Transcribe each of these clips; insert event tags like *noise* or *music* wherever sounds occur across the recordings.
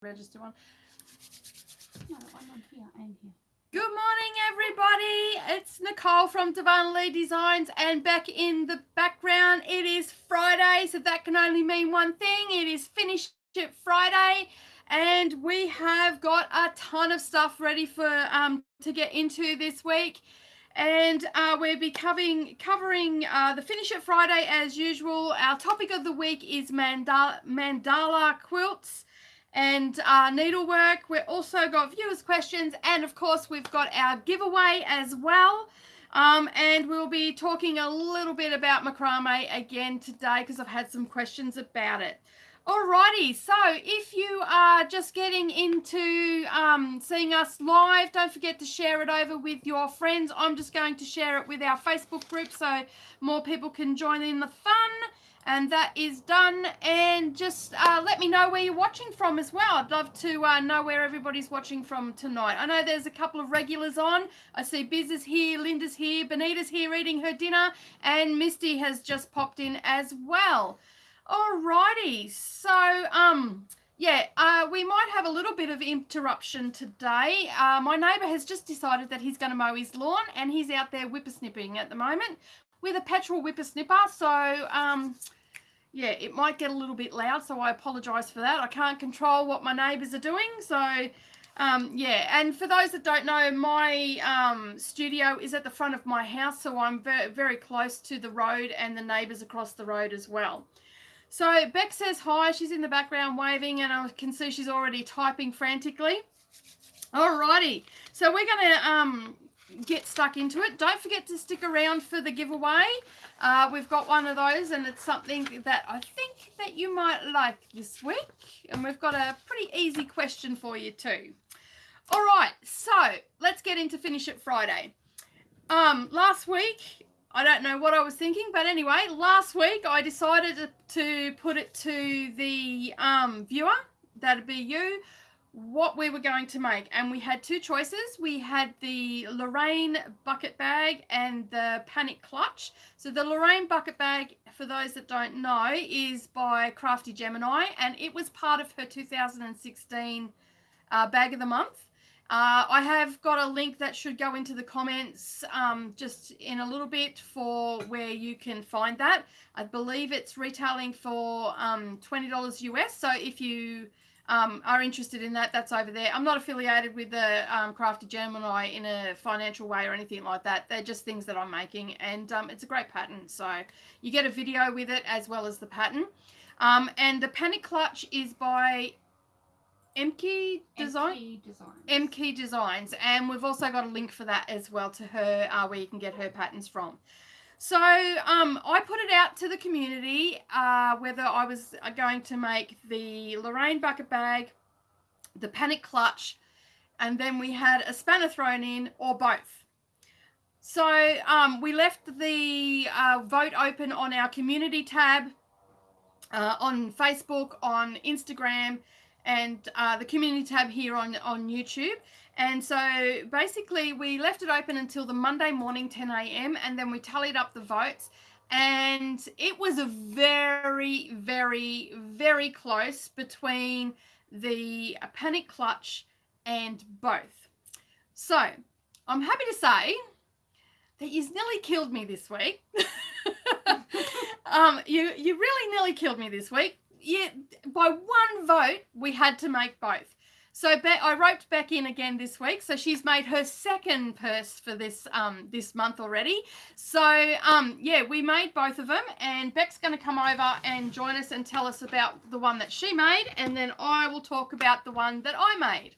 register one. No, one on here and here. Good morning, everybody. It's Nicole from Divinely Designs, and back in the background, it is Friday, so that can only mean one thing. It is Finish It Friday, and we have got a ton of stuff ready for um to get into this week. And uh, we'll be covering covering uh, the Finish It Friday as usual. Our topic of the week is mandala, mandala quilts and uh, needlework. We've also got viewers' questions, and of course, we've got our giveaway as well. Um, and we'll be talking a little bit about macrame again today because I've had some questions about it. Alrighty, so if you are just getting into um, seeing us live, don't forget to share it over with your friends. I'm just going to share it with our Facebook group so more people can join in the fun and that is done. And just uh, let me know where you're watching from as well. I'd love to uh, know where everybody's watching from tonight. I know there's a couple of regulars on. I see biz is here linda's here benita's here eating her dinner and misty has just popped in as well. Alrighty so um yeah, uh, we might have a little bit of interruption today. Uh, my neighbour has just decided that he's going to mow his lawn and he's out there whippersnipping at the moment with a petrol whippersnipper. So, um, yeah, it might get a little bit loud, so I apologise for that. I can't control what my neighbours are doing, so um, yeah. And for those that don't know, my um, studio is at the front of my house, so I'm very, very close to the road and the neighbours across the road as well. So Beck says hi. She's in the background waving, and I can see she's already typing frantically. Alrighty, so we're going to um, get stuck into it. Don't forget to stick around for the giveaway. Uh, we've got one of those and it's something that I think that you might like this week. And we've got a pretty easy question for you too. All right, so let's get into Finish It Friday. Um, last week, I don't know what I was thinking, but anyway, last week I decided to, to put it to the um, viewer, that'd be you, what we were going to make. And we had two choices. We had the Lorraine bucket bag and the Panic Clutch. So the Lorraine bucket bag, for those that don't know, is by Crafty Gemini. And it was part of her 2016 uh, Bag of the Month. Uh, I have got a link that should go into the comments um, just in a little bit for where you can find that. I believe it's retailing for um, $20 US. So if you um, are interested in that, that's over there. I'm not affiliated with the um, Crafty Gemini in a financial way or anything like that. They're just things that I'm making, and um, it's a great pattern. So you get a video with it as well as the pattern. Um, and the Panic Clutch is by Emke Design. MK Designs. MK Designs, and we've also got a link for that as well to her, uh, where you can get her patterns from. So um, I put it out to the community uh, whether I was uh, going to make the Lorraine bucket bag, the panic clutch, and then we had a spanner thrown in or both. So um, we left the uh, vote open on our community tab uh, on Facebook, on Instagram, and uh, the community tab here on, on YouTube. And so basically, we left it open until the Monday morning, 10 a.m., and then we tallied up the votes. And it was a very, very, very close between the Panic Clutch and both. So I'm happy to say that you've nearly killed me this week. *laughs* um, you you really nearly killed me this week. Yeah, by one vote, we had to make both. So Be- I roped back in again this week. So she's made her second purse for this um, this month already. So um, yeah, we made both of them, and Beck's going to come over and join us and tell us about the one that she made, and then I will talk about the one that I made.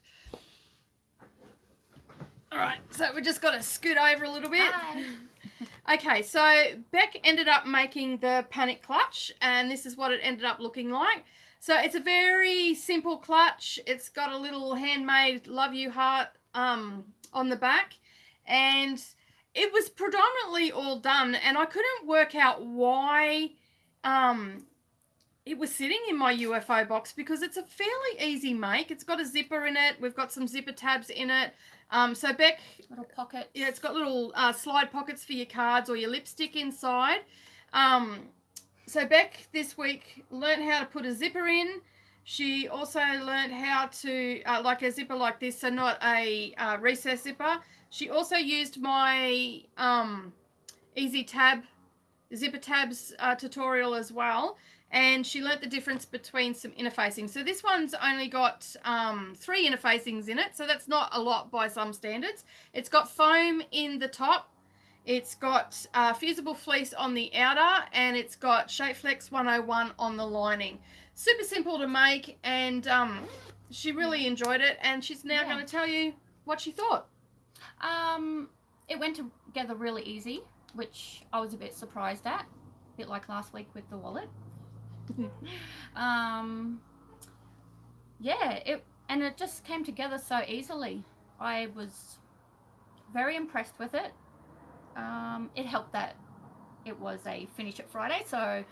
All right, so we just got to scoot over a little bit. Hi. *laughs* Okay, so Beck ended up making the panic clutch, and this is what it ended up looking like. So it's a very simple clutch. It's got a little handmade love you heart um, on the back. And it was predominantly all done. And I couldn't work out why um, it was sitting in my UFO box because it's a fairly easy make. It's got a zipper in it. We've got some zipper tabs in it. Um, so Beck, Little pocket. yeah, it's got little uh, slide pockets for your cards or your lipstick inside. Um, so Beck this week learned how to put a zipper in, She also learned how to, uh, like a zipper like this, so not a uh, recess zipper. She also used my um, Easy Tab, zipper tabs uh, tutorial as well. And she learnt the difference between some interfacing. So this one's only got um, three interfacings in it. So that's not a lot by some standards. It's got foam in the top. It's got uh, fusible fleece on the outer and it's got Shapeflex 101 on the lining super simple to make and um, she really enjoyed it and she's now Yeah. going to tell you what she thought Um, it went together really easy, which I was a bit surprised at. A bit like last week with the wallet. *laughs* um, yeah, it and it just came together so easily. I was very impressed with it. Um, it helped that it was a finish it Friday, so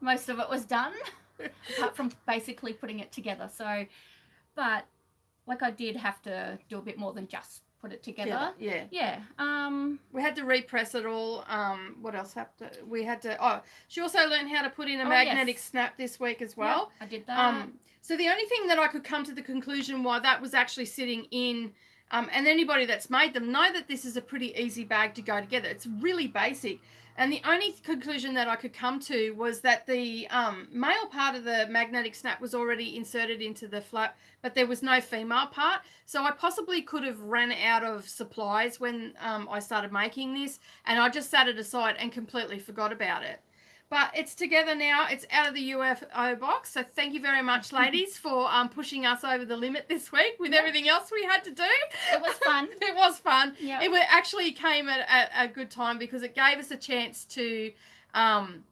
most of it was done, *laughs* apart from basically putting it together. So, but like I did have to do a bit more than just put it together. yeah Yeah. Um. we had to repress it all um, what else happened we had to oh she also learned how to put in a Oh, magnetic yes. snap this week as yeah, well I did that. Um, so the only thing that I could come to the conclusion why that was actually sitting in, um, and anybody that's made them know that this is a pretty easy bag to go together. It's really basic. And the only conclusion that I could come to was that the um, male part of the magnetic snap was already inserted into the flap, but there was no female part. So I possibly could have ran out of supplies when um, I started making this, and I just set it aside and completely forgot about it. But it's together now. It's out of the UFO box. So thank you very much, ladies, for um, pushing us over the limit this week with Yeah. everything else we had to do. it was fun. *laughs* it was fun. Yeah. It actually came at, at a good time because it gave us a chance to um,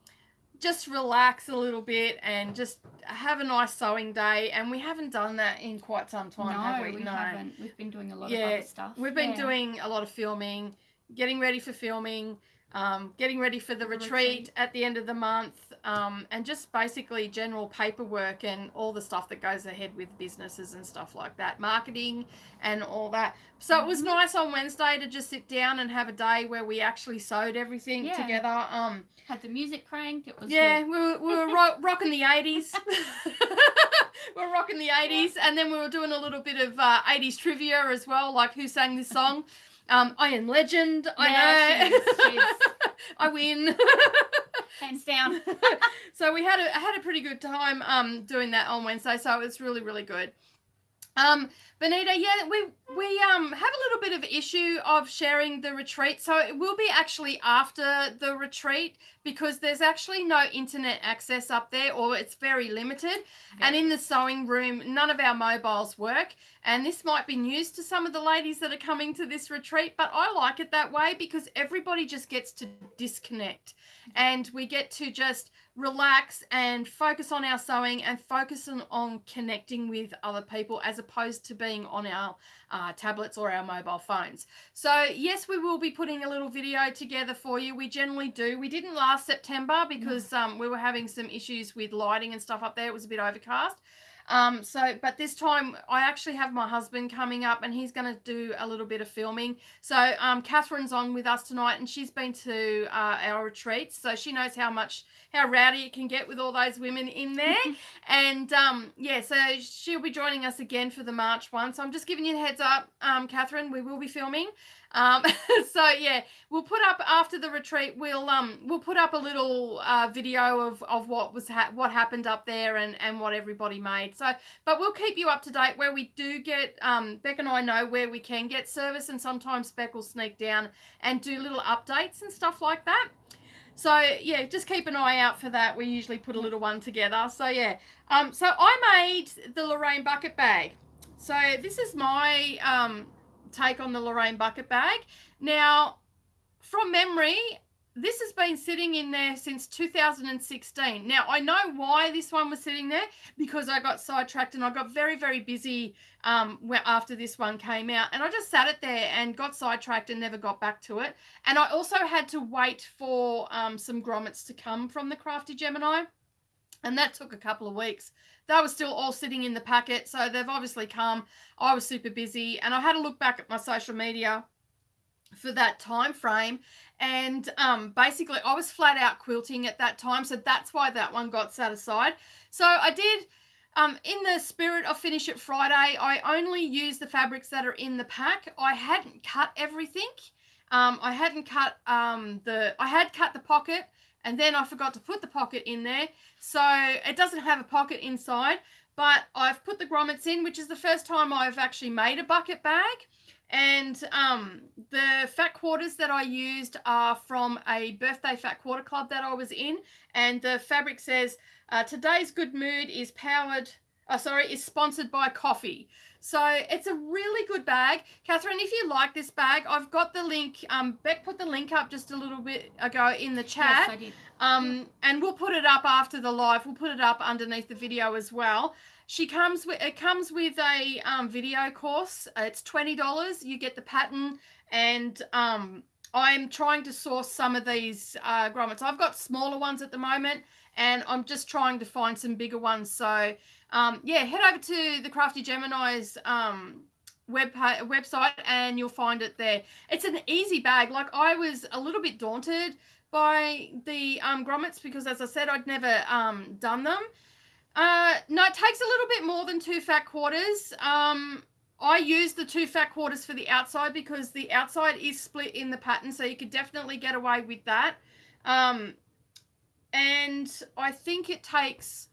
just relax a little bit and just have a nice sewing day. And we haven't done that in quite some time, no, have we? we haven't. We've been doing a lot Yeah, of other stuff. We've been Yeah. doing a lot of filming, getting ready for filming, um, getting ready for the retreat, at the end of the month, um, and just basically general paperwork and all the stuff that goes ahead with businesses and stuff like that, marketing and all that. So it was Mhm. nice on Wednesday to just sit down and have a day where we actually sewed everything Yeah. together. Um, had the music cranked. It was yeah, good. we were, we were *laughs* ro- rocking the 80s. we *laughs* *laughs* were rocking the 80s, and then we were doing a little bit of uh, 80s trivia as well, like who sang this song. Um, I am legend. Yeah, I know. she's- she's- *laughs* I win. hands down. *laughs* so we had a had a pretty good time um, doing that on Wednesday. So it was really really good. Um, Benita, yeah, we we um have a little bit of issue of sharing the retreat. So it will be actually after the retreat because there's actually no internet access up there, or it's very limited. And in the sewing room, none of our mobiles work. And this might be news to some of the ladies that are coming to this retreat, but I like it that way because everybody just gets to disconnect and we get to just relax and focus on our sewing and focus on, on connecting with other people as opposed to being on our uh, tablets or our mobile phones. So, yes, we will be putting a little video together for you. We generally do. We didn't last September because um, we were having some issues with lighting and stuff up there. It was a bit overcast. Um, so, but this time I actually have my husband coming up and he's going to do a little bit of filming. So, um, Catherine's on with us tonight and she's been to uh, our retreats. So she knows how much, how rowdy it can get with all those women in there. *laughs* and um, yeah, so she'll be joining us again for the March one. So I'm just giving you the heads up, um, Catherine, we will be filming. Um, *laughs* so yeah, we'll put up after the retreat. We'll um we'll put up a little uh, video of, of what was ha- what happened up there and and what everybody made. So, but we'll keep you up to date where we do get. Um, Beck and I know where we can get service, and sometimes Beck will sneak down and do little updates and stuff like that. So yeah, just keep an eye out for that. We usually put a little one together. So yeah, um, so I made the Lorraine bucket bag. So this is my um take on the Lorraine bucket bag. Now, from memory, this has been sitting in there since 2016. Now, I know why this one was sitting there because I got sidetracked and I got very, very busy um, after this one came out. And I just sat it there and got sidetracked and never got back to it. And I also had to wait for um, some grommets to come from the Crafty Gemini. And that took a couple of weeks. They were still all sitting in the packet. So they've obviously come. I was super busy. And I had to look back at my social media for that time frame and um, basically i was flat out quilting at that time so that's why that one got set aside so i did um, in the spirit of Finish It Friday, I only use the fabrics that are in the pack. I hadn't cut everything. Um, I hadn't cut um, the, I had cut the pocket and then I forgot to put the pocket in there. So it doesn't have a pocket inside, but I've put the grommets in, which is the first time I've actually made a bucket bag. And um, the fat quarters that I used are from a birthday fat quarter club that I was in. And the fabric says, uh, today's good mood is powered, uh, sorry, is sponsored by coffee. So it's a really good bag. Catherine, if you like this bag, I've got the link. Um, Beck put the link up just a little bit ago in the chat. Yes, I did. Um, and we'll put it up after the live. We'll put it up underneath the video as well. She comes with it comes with a um, video course. It's twenty dollars. You get the pattern, and um, I'm trying to source some of these uh, grommets. I've got smaller ones at the moment, and I'm just trying to find some bigger ones. So um, yeah, head over to the Crafty Gemini's um, web website, and you'll find it there. It's an easy bag. Like I was a little bit daunted by the um, grommets because, as I said, I'd never um, done them. Uh, no, it takes a little bit more than two fat quarters. Um, I use the two fat quarters for the outside because the outside is split in the pattern, so you could definitely get away with that. Um, and I think it takes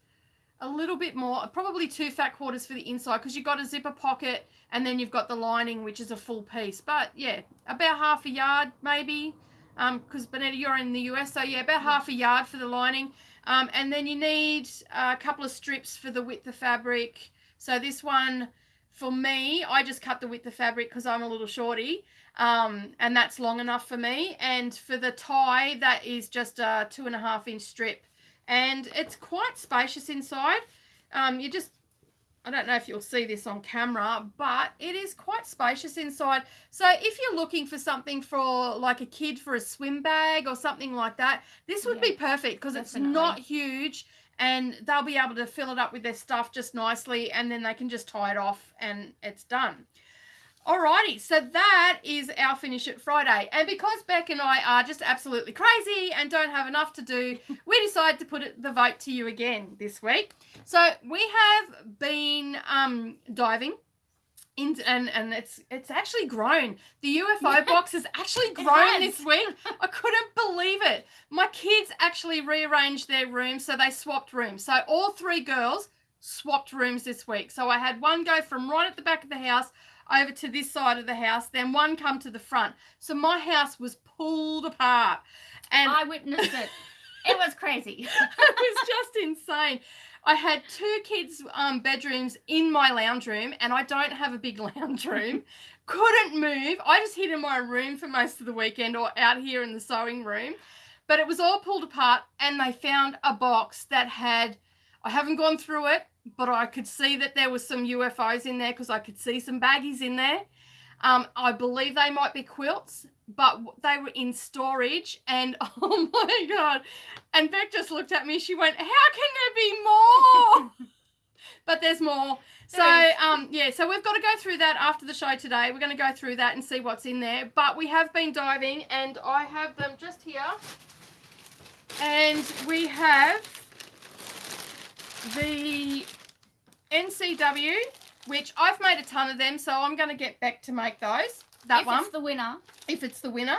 a little bit more, probably two fat quarters for the inside because you've got a zipper pocket and then you've got the lining, which is a full piece. But yeah, about half a yard maybe because um, you're in the US, so yeah, about half a yard for the lining. Um, and then you need a couple of strips for the width of fabric. So this one, for me, I just cut the width of fabric because I'm a little shorty. Um, and that's long enough for me. And for the tie, that is just a two and a half inch strip. And it's quite spacious inside. Um, you just I don't know if you'll see this on camera, but it is quite spacious inside. So if you're looking for something for like a kid for a swim bag or something like that, this would yeah, be perfect because it's not huge and they'll be able to fill it up with their stuff just nicely and then they can just tie it off and it's done. Alrighty, so that is our Finish It Friday. And because Beck and I are just absolutely crazy and don't have enough to do, we *laughs* decided to put it, the vote to you again this week. So we have been um, diving. In, and and it's it's actually grown. The UFO *laughs* box has actually grown this week. *laughs* I couldn't believe it. My kids actually rearranged their rooms, so they swapped rooms. So all three girls swapped rooms this week. So I had one go from right at the back of the house over to this side of the house, then one come to the front. So my house was pulled apart. And I witnessed it. it was crazy. *laughs* it was just insane. I had two kids' um, bedrooms in my lounge room, and I don't have a big *laughs* lounge room. Couldn't move. I just hid in my room for most of the weekend or out here in the sewing room. But it was all pulled apart, and they found a box that had, I haven't gone through it, but I could see that there was some UFOs in there because I could see some baggies in there. Um, I believe they might be quilts, but they were in storage. And *laughs* oh my God. And Beck just looked at me. She went, How can there be more? *laughs* but there's more. So, um, yeah, so we've got to go through that after the show today. We're going to go through that and see what's in there. But we have been diving, and I have them just here. And we have the NCW, which I've made a ton of them, so I'm going to get back to make those. That if one. If it's the winner. If it's the winner.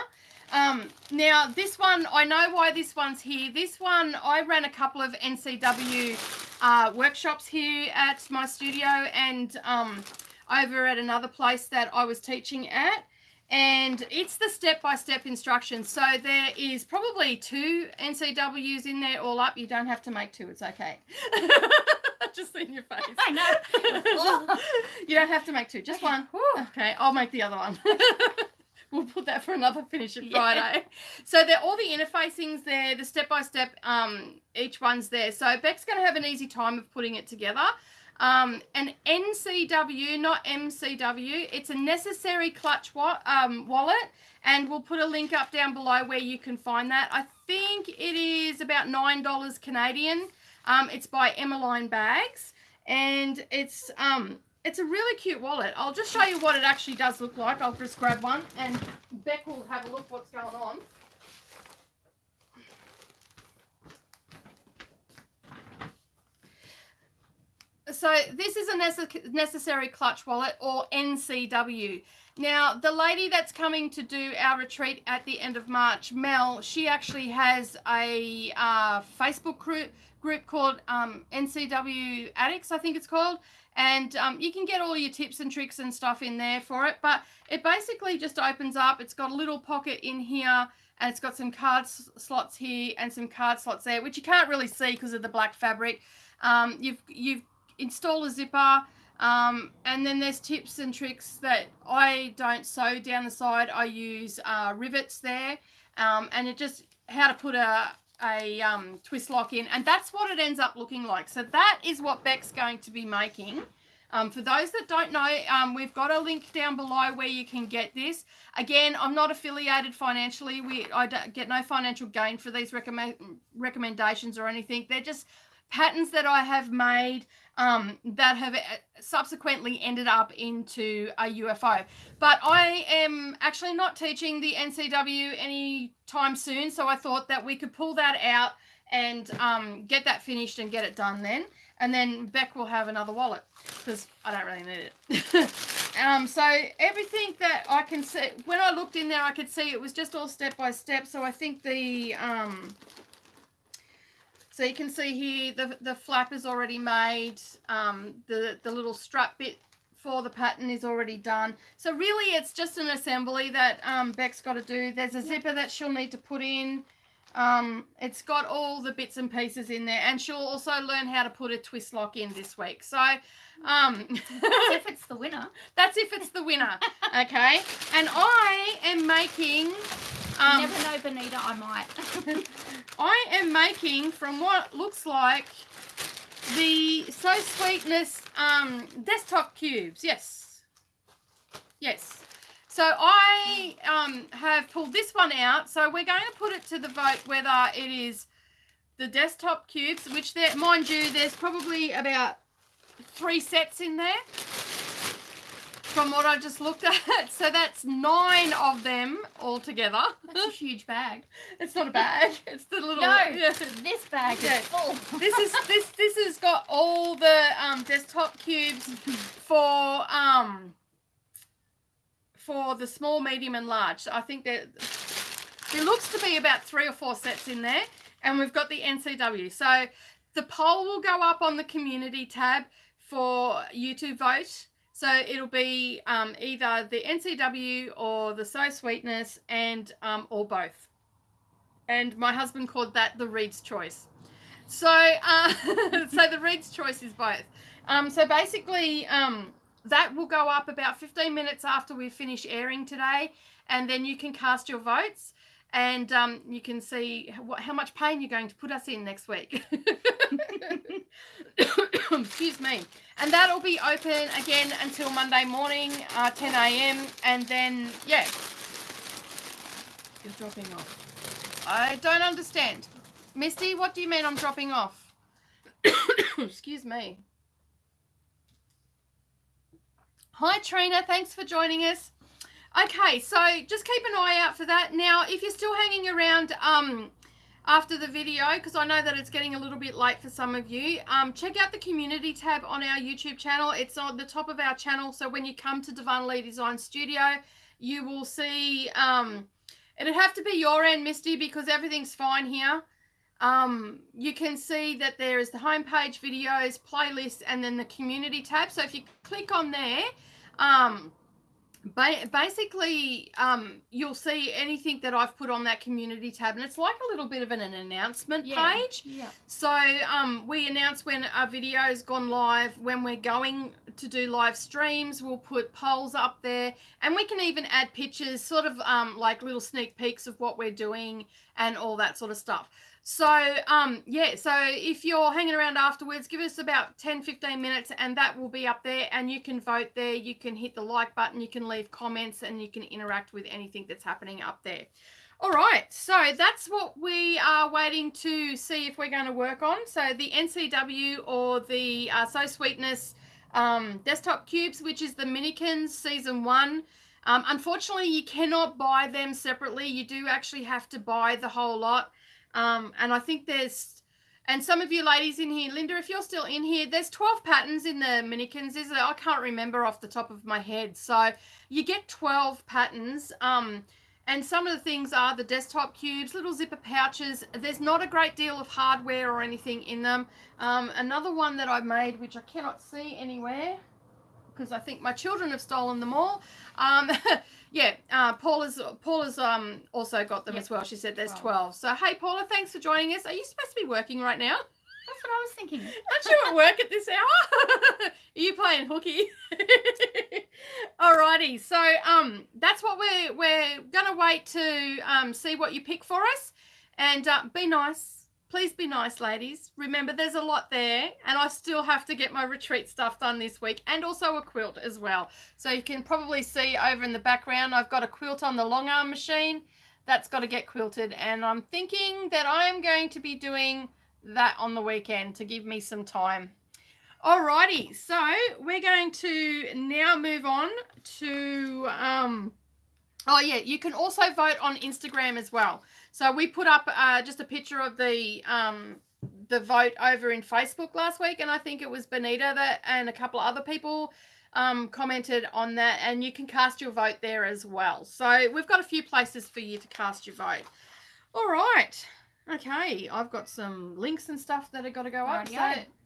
Um, now, this one, I know why this one's here. This one, I ran a couple of NCW uh, workshops here at my studio and um, over at another place that I was teaching at. And it's the step-by-step instructions. So there is probably two NCWs in there all up. You don't have to make two. It's okay. *laughs* *laughs* just seen your face. *laughs* I know. *laughs* you don't have to make two, just one. Okay, I'll make the other one. we'll put that for another finish Friday. Yeah. So they're all the interfacings there, the step by step, um, each one's there. So Beck's going to have an easy time of putting it together. Um, an NCW, not MCW. It's a necessary clutch wa um, wallet, and we'll put a link up down below where you can find that. I think it is about nine dollars Canadian. Um, it's by Emmaline Bags, and it's um, it's a really cute wallet. I'll just show you what it actually does look like. I'll just grab one, and Beck will have a look what's going on. so this is a nece- necessary clutch wallet or NCW. Now, the lady that's coming to do our retreat at the end of March, Mel, she actually has a uh, Facebook group group called um, NCW Addicts, I think it's called, and um, you can get all your tips and tricks and stuff in there for it. But it basically just opens up. It's got a little pocket in here, and it's got some card slots here and some card slots there, which you can't really see because of the black fabric. Um, you've you've installed a zipper. Um, and then there's tips and tricks that I don't sew down the side. I use uh, rivets there, um, and it just how to put a a um, twist lock in, and that's what it ends up looking like. So that is what Beck's going to be making. Um, for those that don't know, um, we've got a link down below where you can get this. Again, I'm not affiliated financially. We I get no financial gain for these recommend recommendations or anything. They're just patterns that I have made um, that have uh, subsequently ended up into a UFO. But I am actually not teaching the NCW anytime soon, so I thought that we could pull that out and um, get that finished and get it done then. And then Beck will have another wallet because I don't really need it. *laughs* um, so everything that I can see, when I looked in there, I could see it was just all step by step. So I think the um, so you can see here the, the flap is already made. Um, the, the little strap bit for the pattern is already done. So really it's just an assembly that um, Beck's got to do. There's a zipper that she'll need to put in. Um, it's got all the bits and pieces in there and she'll also learn how to put a twist lock in this week. So um, if *laughs* it's the winner. that's if it's the winner. Okay. And I am making um, never know, Benita, I might. *laughs* I am making from what looks like the Sew Sweetness um, desktop cubes. Yes. Yes. So I um, have pulled this one out. So we're going to put it to the vote whether it is the desktop cubes, which there, mind you, there's probably about three sets in there from what I just looked *laughs* at. So that's nine of them altogether. That's a huge bag. *laughs* It's not a bag. *laughs* It's the little. No, yeah. this bag Yeah. is full. This is this this has got all the um, desktop cubes for um for the small, medium, and large. I think that there looks to be about three or four sets in there, and we've got the NCW. So the poll will go up on the community tab for you to vote. So it'll be um, either the NCW or the Sew Sweetness, and um, or both. And my husband called that the Reed's choice. So, uh, *laughs* so the Reed's choice is both. Um, so basically, um, that will go up about 15 minutes after we finish airing today, and then you can cast your votes, and um, you can see what, how much pain you're going to put us in next week. *coughs* Excuse me. And that'll be open again until Monday morning, uh, 10 a.m. And then, yeah, you're dropping off. I don't understand. Misty, what do you mean I'm dropping off? *coughs* Excuse me. Hi, Trina. Thanks for joining us. Okay, so just keep an eye out for that. Now, if you're still hanging around um, after the video, because I know that it's getting a little bit late for some of you, um, check out the community tab on our YouTube channel. It's on the top of our channel. So when you come to Divinely Design Studio, you will see, um, it'd have to be your end, Misty, because everything's fine here. Um, you can see that there is the homepage, videos, playlist, and then the community tab. So if you click on there, um, ba- basically um, you'll see anything that I've put on that community tab, and it's like a little bit of an, an announcement Yeah. page. Yeah. So um, we announce when our video's gone live, when we're going to do live streams, we'll put polls up there, and we can even add pictures, sort of um, like little sneak peeks of what we're doing and all that sort of stuff. So um, yeah, so if you're hanging around afterwards, give us about 10, 15 minutes, and that will be up there, and you can vote there. You can hit the like button, you can leave comments, and you can interact with anything that's happening up there. All right, so that's what we are waiting to see if we're going to work on. So the NCW or the uh, Sew Sweetness um, desktop cubes, which is the Minikins season one. Um, unfortunately, you cannot buy them separately. You do actually have to buy the whole lot. Um, and I think there's and some of you ladies in here, Linda, if you're still in here, there's 12 patterns in the Minikins. Is I can't remember off the top of my head. So you get 12 patterns. Um, and some of the things are the desktop cubes, little zipper pouches. There's not a great deal of hardware or anything in them. Um, another one that I made, which I cannot see anywhere because I think my children have stolen them all. Um, *laughs* yeah, uh, Paula's Paula's um also got them yep. as well. She said there's 12. So hey Paula, thanks for joining us. Are you supposed to be working right now? That's what I was thinking. *laughs* Aren't you at work at this hour? *laughs* Are you playing hooky? Alrighty, so um that's what we're we're gonna wait to um see what you pick for us, and uh, be nice please be nice, ladies. Remember, there's a lot there, and I still have to get my retreat stuff done this week, and also a quilt as well. So you can probably see over in the background, I've got a quilt on the long arm machine. That's got to get quilted, and I'm thinking that I'm going to be doing that on the weekend to give me some time. Alrighty, so we're going to now move on to, um, oh yeah, you can also vote on Instagram as well. So we put up uh, just a picture of the um, the vote over in Facebook last week, and I think it was Benita that and a couple of other people um, commented on that, and you can cast your vote there as well. So we've got a few places for you to cast your vote. All right. Okay, I've got some links and stuff that have got to go up.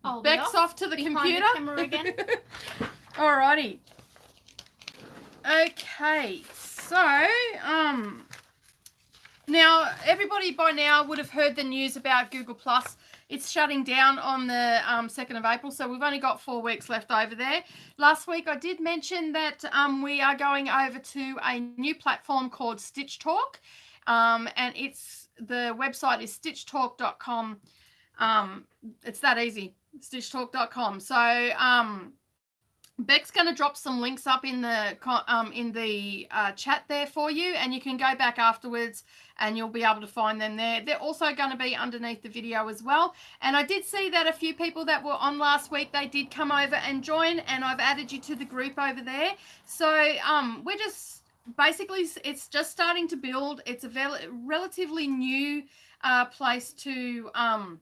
So Beck's off. off to the computer. The again. *laughs* Alrighty. Okay, so um, now, everybody by now would have heard the news about Google Plus. It's shutting down on the um, 2nd of April, so we've only got four weeks left over there. Last week, I did mention that um, we are going over to a new platform called Stitch Talk, um, and it's the website is stitchtalk.com. Um, it's that easy, stitchtalk.com. So, um, Beck's going to drop some links up in the um, in the uh, chat there for you, and you can go back afterwards and you'll be able to find them there. They're also going to be underneath the video as well. And I did see that a few people that were on last week, they did come over and join, and I've added you to the group over there. So um, we're just basically it's just starting to build. It's a relatively new uh, place to. Um,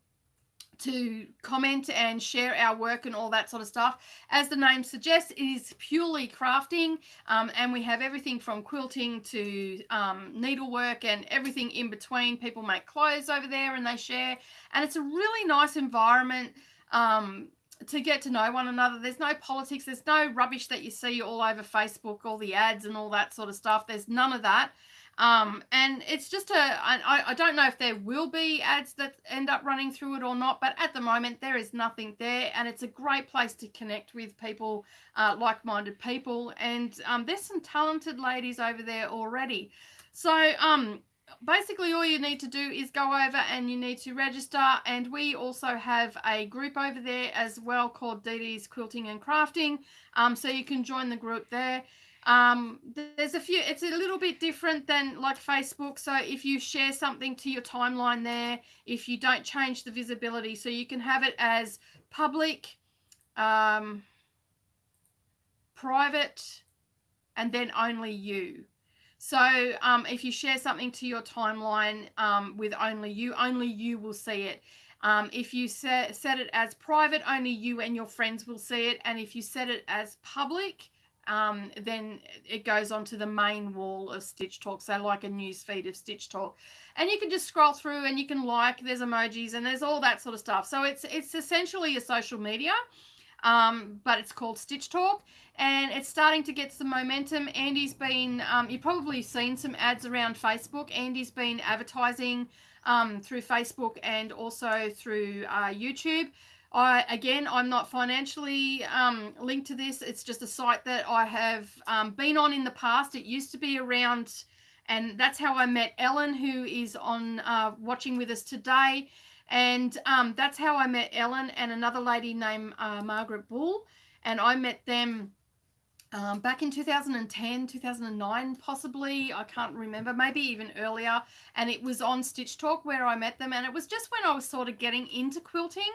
to comment and share our work and all that sort of stuff. As the name suggests, it is purely crafting, um, and we have everything from quilting to um, needlework and everything in between. People make clothes over there and they share, and it's a really nice environment. Um, to get to know one another. There's no politics. There's no rubbish that you see all over Facebook, all the ads and all that sort of stuff. There's none of that. Um, and it's just a, I, I don't know if there will be ads that end up running through it or not, but at the moment there is nothing there. And it's a great place to connect with people, uh, like minded people. And um, there's some talented ladies over there already. So, um, basically all you need to do is go over and you need to register and we also have a group over there as well called DD's Quilting and Crafting um, so you can join the group there um, there's a few, it's a little bit different than like Facebook. So if you share something to your timeline there, if you don't change the visibility, so you can have it as public, um, private, and then only you. So um, if you share something to your timeline um, with only you, only you will see it. Um, if you set, set it as private, only you and your friends will see it. And if you set it as public, um, then it goes onto the main wall of Stitch Talk, so like a news feed of Stitch Talk. And you can just scroll through and you can like, there's emojis and there's all that sort of stuff. So it's it's essentially a social media, um, but it's called Stitch Talk and it's starting to get some momentum. Andy's been, um, you've probably seen some ads around Facebook. Andy's been advertising um, through Facebook and also through uh, YouTube. I again, I'm not financially um, linked to this. It's just a site that I have um, been on in the past. It used to be around, and that's how I met Ellen, who is on uh, watching with us today. And um, that's how I met Ellen and another lady named uh, Margaret Bull. And I met them um, back in 2010, 2009, possibly. I can't remember, maybe even earlier. And it was on Stitch Talk where I met them. And it was just when I was sort of getting into quilting.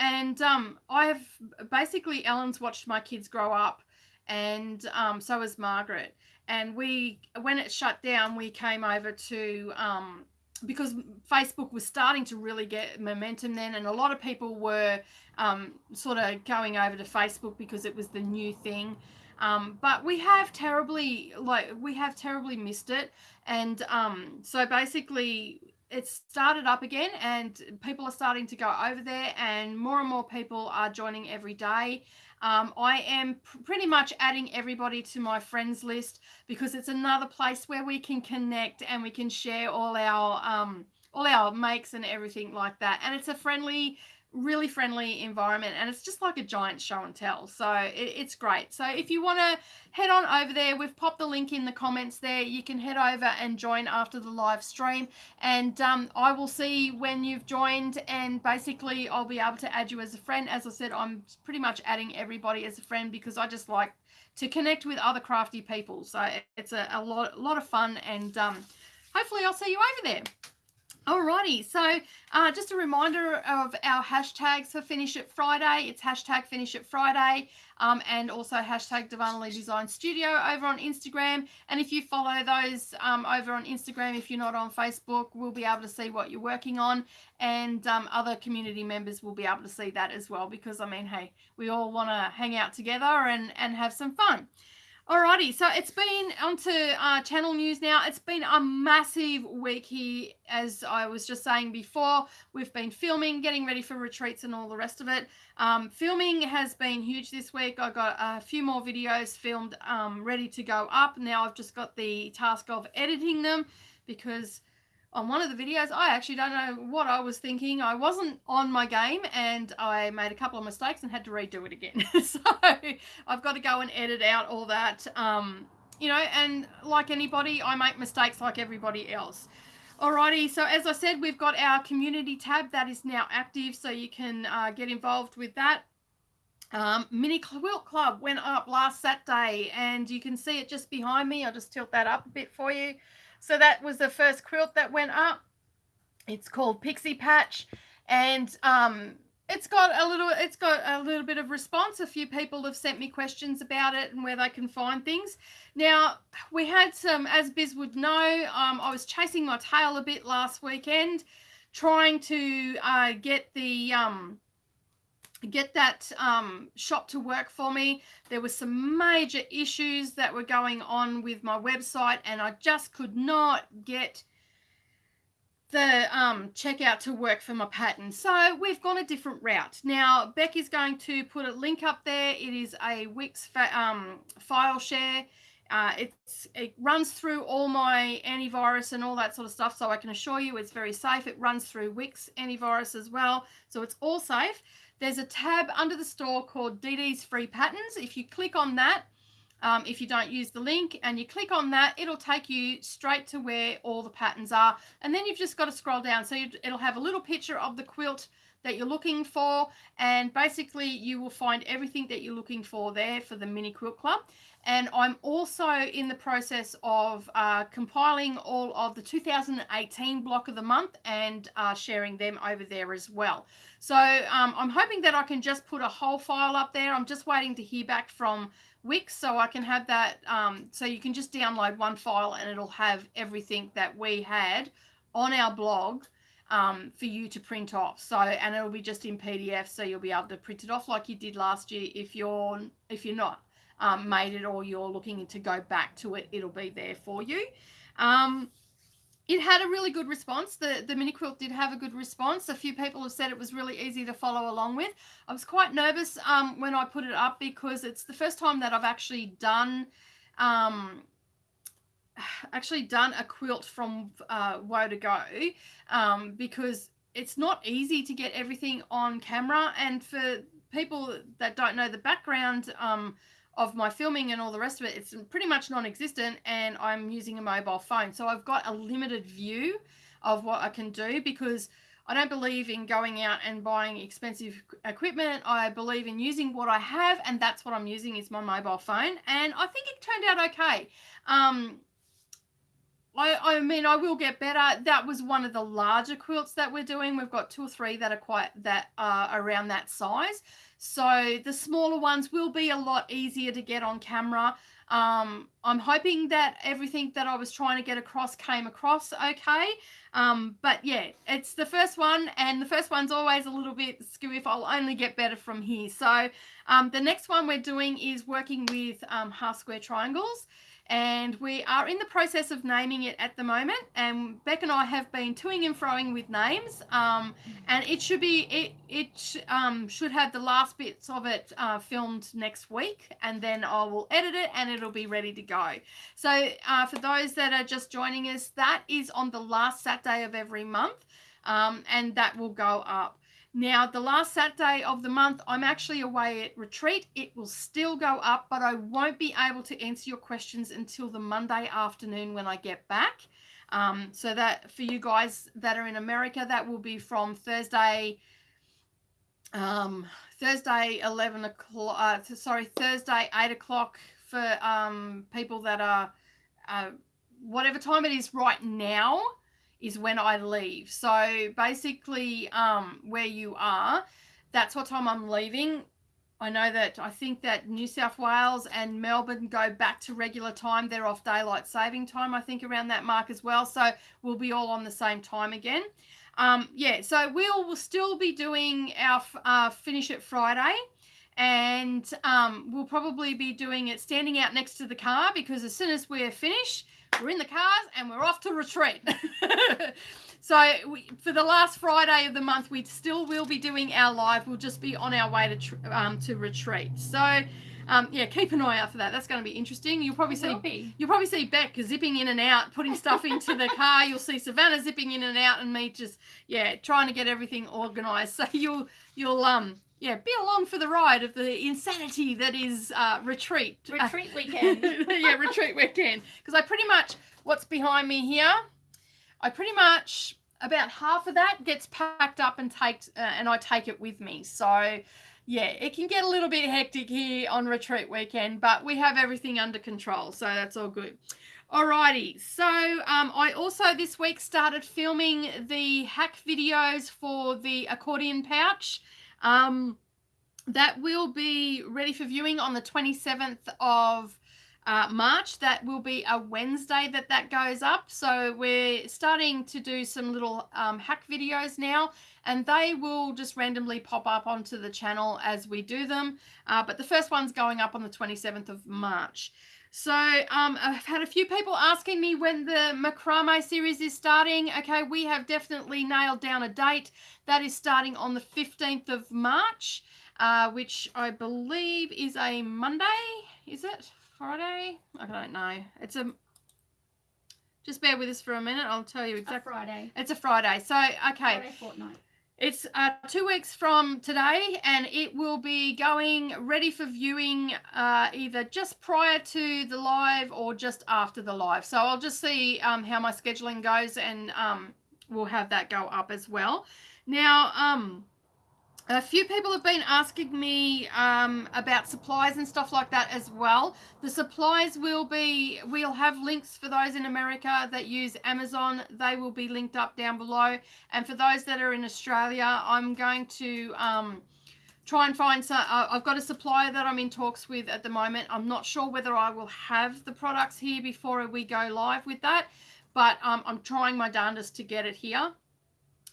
And um, I've basically, Ellen's watched my kids grow up, and um, so has Margaret. And we, when it shut down, we came over to um, because Facebook was starting to really get momentum then, and a lot of people were um, sort of going over to Facebook because it was the new thing. Um, but we have terribly like we have terribly missed it, and um, so basically it's started up again, and people are starting to go over there, and more and more people are joining every day. Um, I am pr- pretty much adding everybody to my friends list because it's another place where we can connect and we can share all our um, all our makes and everything like that. And it's a friendly really friendly environment and it's just like a giant show and tell so it, it's great. So if you want to head on over there we've popped the link in the comments there. You can head over and join after the live stream and um, i will see when you've joined and basically i'll be able to add you as a friend. As i said i'm pretty much adding everybody as a friend because i just like to connect with other crafty people so it's a, a lot, a lot of fun and um, hopefully i'll see you over there Alrighty, so uh, just a reminder of our hashtags for Finish It Friday. It's hashtag Finish It Friday um, and also hashtag Divinely Design Studio over on Instagram. And if you follow those um, over on Instagram, if you're not on Facebook, we'll be able to see what you're working on. And um, other community members will be able to see that as well because, I mean, hey, we all want to hang out together and, and have some fun. Alrighty, so it's been onto uh, channel news now. It's been a massive week here, as I was just saying before. We've been filming, getting ready for retreats, and all the rest of it. Um, filming has been huge this week. I got a few more videos filmed, um, ready to go up. Now I've just got the task of editing them because on one of the videos, I actually don't know what I was thinking. I wasn't on my game and I made a couple of mistakes and had to redo it again. *laughs* so I've got to go and edit out all that. Um, you know, and like anybody, I make mistakes like everybody else. Alrighty, so as I said, we've got our community tab that is now active, so you can uh, get involved with that. Um, Mini Quilt Club went up last Saturday, and you can see it just behind me. I'll just tilt that up a bit for you. So that was the first quilt that went up. It's called Pixie Patch, and um, it's got a little it's got a little bit of response. A few people have sent me questions about it and where they can find things. Now we had some as biz would know um, i was chasing my tail a bit last weekend trying to uh, get the um, get that um, shop to work for me. There were some major issues that were going on with my website, and I just could not get the um, checkout to work for my pattern. So we've gone a different route. Now, Beck is going to put a link up there. It is a Wix um, file share. Uh, it's it runs through all my antivirus and all that sort of stuff, so I can assure you it's very safe. It runs through Wix antivirus as well, so it's all safe. There's a tab under the store called DD's Free Patterns. If you click on that, um, if you don't use the link and you click on that, it'll take you straight to where all the patterns are. And then you've just got to scroll down. So it'll have a little picture of the quilt that you're looking for. And basically you will find everything that you're looking for there for the Mini Quilt Club. And I'm also in the process of uh, compiling all of the 2018 block of the month and uh, sharing them over there as well. So um, I'm hoping that I can just put a whole file up there. I'm just waiting to hear back from Wix so I can have that. Um, so you can just download one file and it'll have everything that we had on our blog um, for you to print off. So and it'll be just in PDF, so you'll be able to print it off like you did last year. If you're if you're not um, made it or you're looking to go back to it, it'll be there for you. Um, it had a really good response. The the mini quilt did have a good response. A few people have said it was really easy to follow along with. I was quite nervous um, when I put it up because it's the first time that I've actually done um, *sighs* actually done a quilt from uh, Woe to Go um, because it's not easy to get everything on camera. And for people that don't know the background um, of my filming and all the rest of it, it's pretty much non-existent and I'm using a mobile phone. So I've got a limited view of what I can do because I don't believe in going out and buying expensive equipment. I believe in using what I have and that's what I'm using is my mobile phone. And I think it turned out okay. Um, I, I mean, I will get better. That was one of the larger quilts that we're doing. We've got two or three that are quite that are around that size. So the smaller ones will be a lot easier to get on camera. Um, I'm hoping that everything that I was trying to get across came across okay. Um, but yeah, it's the first one, and the first one's always a little bit screwy if I'll only get better from here. So um, the next one we're doing is working with um, half square triangles and we are in the process of naming it at the moment. And beck and i have been toing and froing with names. Um, and it should be it it um, should have the last bits of it uh, filmed next week. And then i will edit it and it'll be ready to go. So uh, for those that are just joining us that is on the last saturday of every month. Um, and that will go up now, the last Saturday of the month, I'm actually away at retreat. It will still go up, but I won't be able to answer your questions until the Monday afternoon when I get back. Um, so that for you guys that are in America, that will be from Thursday, um, Thursday 11 o'clock, uh, sorry, Thursday 8 o'clock for um, people that are, uh, whatever time it is right now is when I leave. So basically, um, where you are, that's what time I'm leaving. I know that I think that New South Wales and Melbourne go back to regular time. They're off daylight saving time, I think, around that mark as well. So we'll be all on the same time again. Um, yeah, so we'll, we'll still be doing our uh, finish it Friday and um, we'll probably be doing it standing out next to the car because as soon as we're finished, we're in the cars and we're off to retreat. *laughs* so we, for the last Friday of the month, we still will be doing our live. We'll just be on our way to um, to retreat. So. Um, yeah, keep an eye out for that. That's going to be interesting. You'll probably see be. you'll probably see Beck zipping in and out, putting stuff into the car. You'll see Savannah zipping in and out, and me just yeah trying to get everything organised. *laughs* So you'll you'll um yeah, be along for the ride of the insanity that is uh, retreat. Retreat weekend. *laughs* yeah, retreat weekend. Because I pretty much, what's behind me here, I pretty much, about half of that gets packed up and take, uh, and I take it with me. So, yeah, it can get a little bit hectic here on retreat weekend, but we have everything under control. So that's all good. Alrighty, so um, I also this week started filming the hack videos for the accordion pouch. Um, that will be ready for viewing on the 27th of uh, March. That will be a Wednesday that that goes up. So we're starting to do some little um, hack videos now and they will just randomly pop up onto the channel as we do them. Uh, but the first one's going up on the 27th of March. So um, I've had a few people asking me when the macrame series is starting. Okay, we have definitely nailed down a date. That is starting on the 15th of March, uh, which I believe is a Monday. Is it Friday? I don't know. It's a. Just bear with us for a minute. I'll tell you exactly. Friday. It's a Friday. So okay. Friday fortnight. It's uh, two weeks from today, and it will be going ready for viewing uh, either just prior to the live or just after the live. So I'll just see um, how my scheduling goes, and um, we'll have that go up as well. Now, um, a few people have been asking me um, about supplies and stuff like that as well. The supplies will be, we'll have links for those in America that use Amazon. They will be linked up down below. And for those that are in Australia, I'm going to um, try and find some, uh, I've got a supplier that I'm in talks with at the moment. I'm not sure whether I will have the products here before we go live with that, but um, I'm trying my darndest to get it here.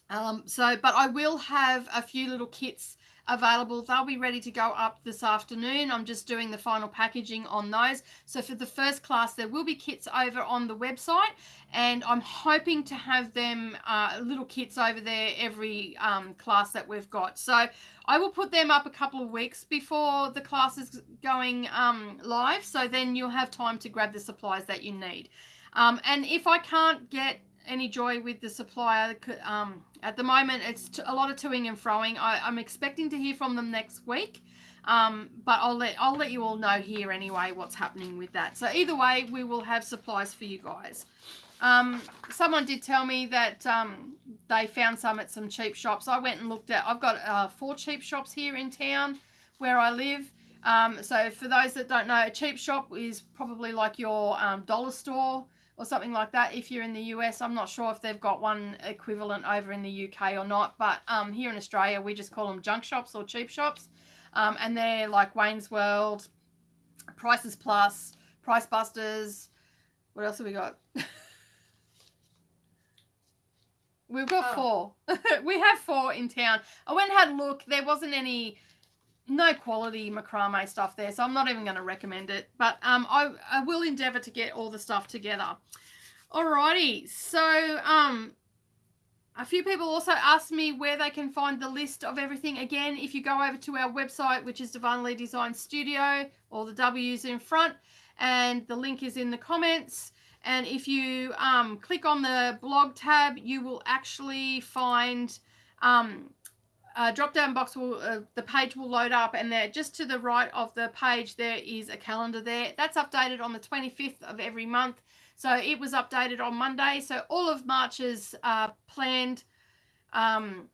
Um, so, but I will have a few little kits available. They'll be ready to go up this afternoon. I'm just doing the final packaging on those. So for the first class, there will be kits over on the website and I'm hoping to have them uh, little kits over there every um, class that we've got. So I will put them up a couple of weeks before the class is going um, live. So then you'll have time to grab the supplies that you need. Um, and if I can't get any joy with the supplier. Um, at the moment, it's a lot of toing and froing. I, am expecting to hear from them next week, um, but I'll let I'll let you all know here anyway what's happening with that. So either way, we will have supplies for you guys. Um, someone did tell me that um, they found some at some cheap shops. I went and looked at. I've got uh, four cheap shops here in town where I live. Um, so for those that don't know, a cheap shop is probably like your um, dollar store or something like that if you're in the US. I'm not sure if they've got one equivalent over in the UK or not, but um, here in Australia, we just call them junk shops or cheap shops. Um, and they're like Wayne's World, Prices Plus, Price Busters. What else have we got? *laughs* We've got Oh. four. *laughs* we have four in town. I went and had a look. There wasn't any, no quality macrame stuff there, so I'm not even going to recommend it. But um, I, I will endeavour to get all the stuff together. Alrighty, so um, a few people also asked me where they can find the list of everything. Again, if you go over to our website, which is Divinely Design Studio, all the W's in front, and the link is in the comments. And if you um, click on the blog tab, you will actually find um, a drop down box will uh, the page will load up and there just to the right of the page there is a calendar there. That's updated on the 25th of every month. So it was updated on monday. So all of march's uh, planned um,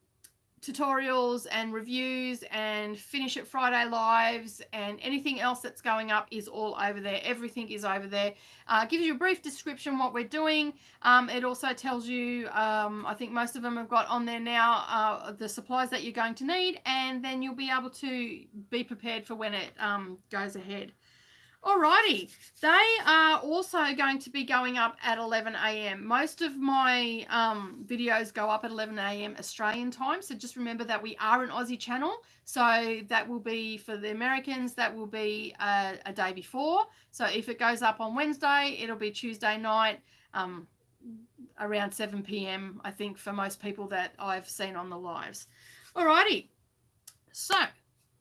tutorials and reviews and finish it friday lives and anything else that's going up is all over there. Everything is over there. Uh, gives you a brief description what we're doing. Um, it also tells you um, i think most of them have got on there now uh, the supplies that you're going to need and then you'll be able to be prepared for when it um, goes ahead Alrighty, they are also going to be going up at 11 a.m. Most of my um, videos go up at 11 a.m. Australian time, so just remember that we are an Aussie channel. So that will be for the Americans, that will be a, a day before. So if it goes up on Wednesday, it'll be Tuesday night um, around 7 p.m. I think for most people that I've seen on the lives. Alrighty, so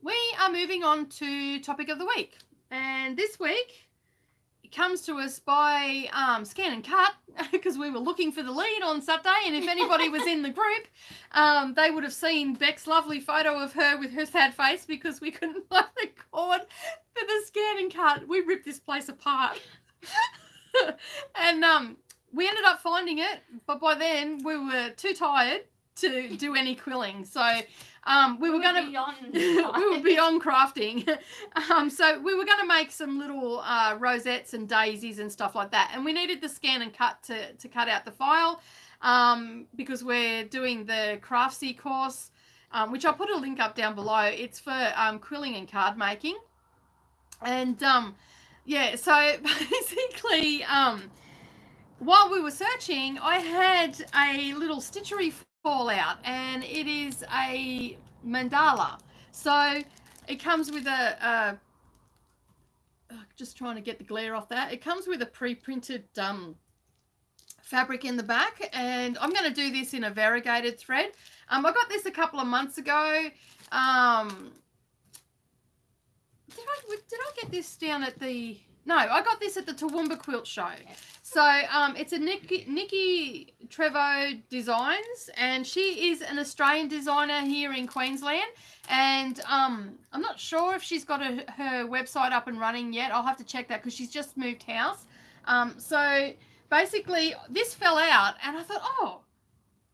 we are moving on to topic of the week. And this week, it comes to us by um, Scan and Cut *laughs* because we were looking for the lead on Saturday. And if anybody was in the group, um, they would have seen Beck's lovely photo of her with her sad face because we couldn't *laughs* find the cord for the Scan and Cut. We ripped this place apart. *laughs* and um, we ended up finding it, but by then we were too tired to do any quilling. So um, we were going to we were *laughs* beyond crafting. *laughs* Um, so we were going to make some little uh, rosettes and daisies and stuff like that. And we needed the scan and cut to, to cut out the file um, because we're doing the Craftsy course, um, which I'll put a link up down below. It's for um, quilling and card making. And um, yeah, so *laughs* basically, um, while we were searching, I had a little stitchery fallout and it is a mandala. So it comes with a, a uh, just trying to get the glare off that. It comes with a pre-printed um, fabric in the back and I'm going to do this in a variegated thread. Um, I got this a couple of months ago. Um, did I, did I get this down at the, no, I got this at the Toowoomba Quilt Show. So um, it's a Nikki, Nikki Trevo Designs, and she is an Australian designer here in Queensland. And um, I'm not sure if she's got a, her website up and running yet. I'll have to check that because she's just moved house. Um, so basically, this fell out, and I thought, oh,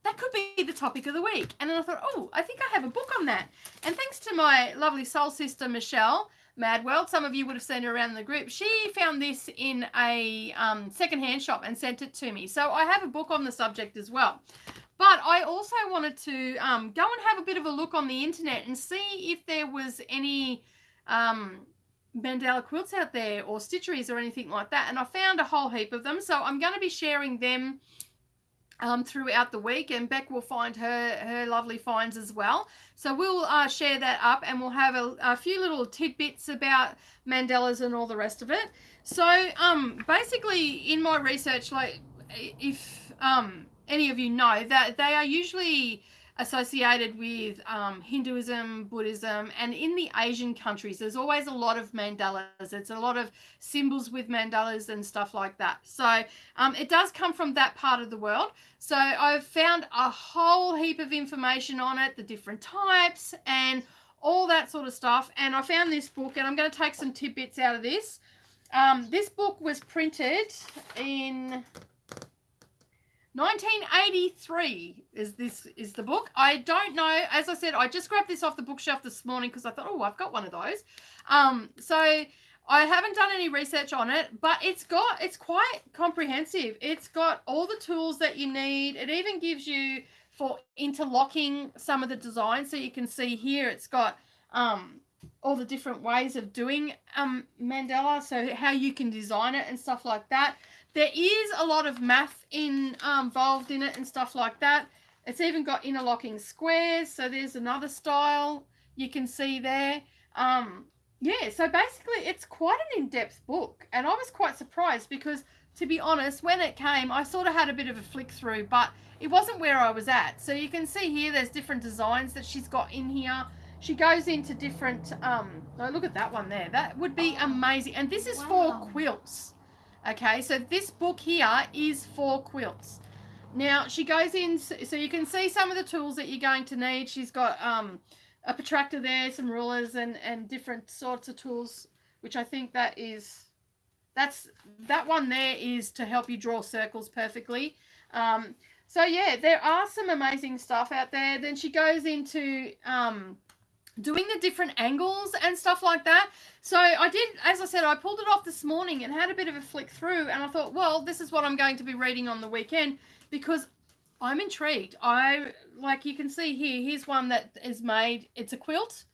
that could be the topic of the week. And then I thought, oh, I think I have a book on that. And thanks to my lovely soul sister, Michelle, Mad World. Some of you would have seen her around the group. She found this in a um, secondhand shop and sent it to me. So I have a book on the subject as well. But I also wanted to um, go and have a bit of a look on the internet and see if there was any um, mandala quilts out there or stitcheries or anything like that. And I found a whole heap of them. So I'm going to be sharing them um, throughout the week, and Beck will find her her lovely finds as well. So we'll uh, share that up, and we'll have a, a, few little tidbits about mandalas and all the rest of it. So um, basically, in my research, like if um, any of you know that they are usually associated with um, Hinduism, Buddhism, and in the Asian countries, there's always a lot of mandalas. It's a lot of symbols with mandalas and stuff like that. So um, it does come from that part of the world. So I've found a whole heap of information on it, the different types, and all that sort of stuff. And I found this book, and I'm going to take some tidbits out of this. Um, this book was printed in 1983 is this is the book. I don't know. As I said, I just grabbed this off the bookshelf this morning because I thought, oh, I've got one of those. Um, so I haven't done any research on it, but it's got it's quite comprehensive. It's got all the tools that you need. It even gives you for interlocking some of the designs. So you can see here, it's got um, all the different ways of doing um, mandala, so how you can design it and stuff like that. There is a lot of math in, um, involved in it and stuff like that. It's even got interlocking squares, so there's another style you can see there. Um, yeah, so basically it's quite an in-depth book, and I was quite surprised because, to be honest, when it came, I sort of had a bit of a flick through, but it wasn't where I was at. So you can see here, there's different designs that she's got in here. She goes into different, um, oh, look at that one there. That would be amazing. And this is wow. for quilts. Okay, so this book here is for quilts. Now she goes in, so you can see some of the tools that you're going to need. She's got um, a protractor there, some rulers and, and different sorts of tools, which I think that is, that's, that one there is to help you draw circles perfectly. Um, so yeah, there are some amazing stuff out there. Then she goes into um, doing the different angles and stuff like that. So I did, as I said, I pulled it off this morning and had a bit of a flick through and I thought, well, this is what I'm going to be reading on the weekend because I'm intrigued. I, like you can see here, here's one that is made, it's a quilt,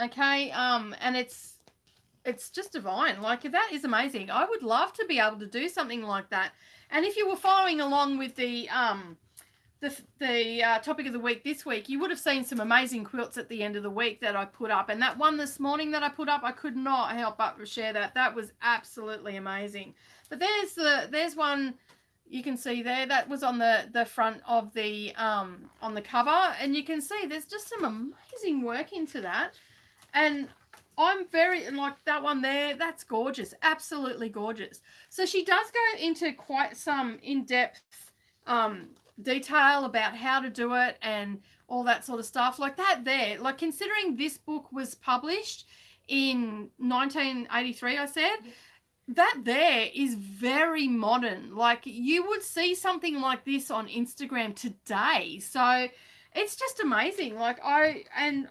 okay, um, and it's, it's just divine. Like that is amazing. I would love to be able to do something like that. And if you were following along with the um, the, the uh, topic of the week this week, you would have seen some amazing quilts at the end of the week that I put up. And that one this morning that I put up, I could not help but share that. That was absolutely amazing. But there's the there's one you can see there that was on the the front of the um on the cover and you can see there's just some amazing work into that and I'm very like that one there. That's gorgeous, absolutely gorgeous. So she does go into quite some in-depth um, detail about how to do it and all that sort of stuff. Like that there. Like considering this book was published in 1983, I said. That there is very modern. Like you would see something like this on Instagram today. So it's just amazing. Like I and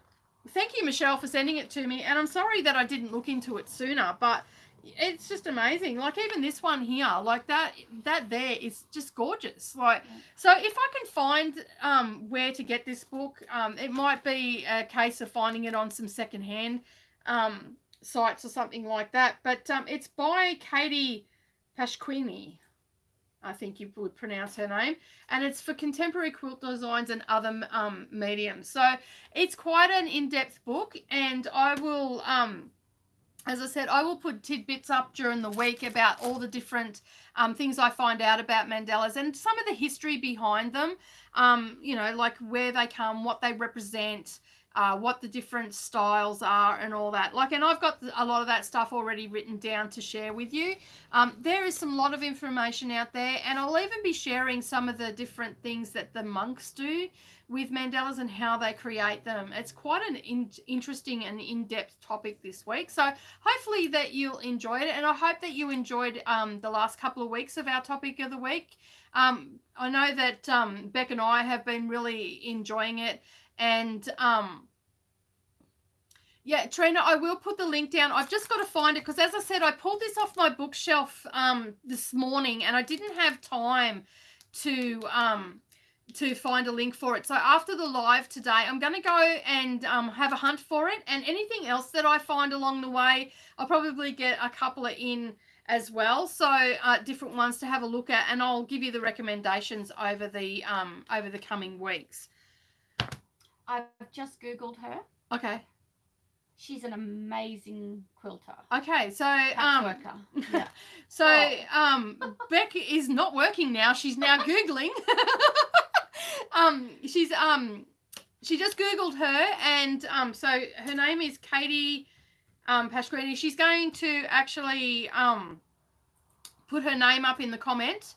thank you, Michelle, for sending it to me. And I'm sorry that I didn't look into it sooner, but it's just amazing. Like even this one here, like that, that there is just gorgeous. Like, so if I can find um, where to get this book, um, it might be a case of finding it on some secondhand um, sites or something like that. But um, it's by Katie Pasquini. I think you would pronounce her name, and it's for contemporary quilt designs and other um, mediums. So it's quite an in-depth book, and I will, um, as I said, I will put tidbits up during the week about all the different um, things I find out about mandalas and some of the history behind them. Um, you know, like where they come, what they represent, uh, what the different styles are and all that. Like, and I've got a lot of that stuff already written down to share with you. Um, there is some lot of information out there, and I'll even be sharing some of the different things that the monks do with mandalas and how they create them. It's quite an in interesting and in-depth topic this week. So hopefully that you'll enjoy it, and I hope that you enjoyed um, the last couple of weeks of our topic of the week. Um, I know that um, Beck and I have been really enjoying it and um, yeah, Trina, I will put the link down. I've just got to find it because, as I said, I pulled this off my bookshelf um, this morning and I didn't have time to um, to find a link for it. So after the live today, I'm going to go and um, have a hunt for it. And anything else that I find along the way, I'll probably get a couple of in as well. So uh, different ones to have a look at, and I'll give you the recommendations over the um, over the coming weeks. I've just Googled her. Okay. She's an amazing quilter. Okay, so um, yeah. *laughs* so oh. um, Beck is not working now. She's now *laughs* googling. *laughs* um, she's um, she just googled her, and um, so her name is Katie um Pasquini. She's going to actually um put her name up in the comment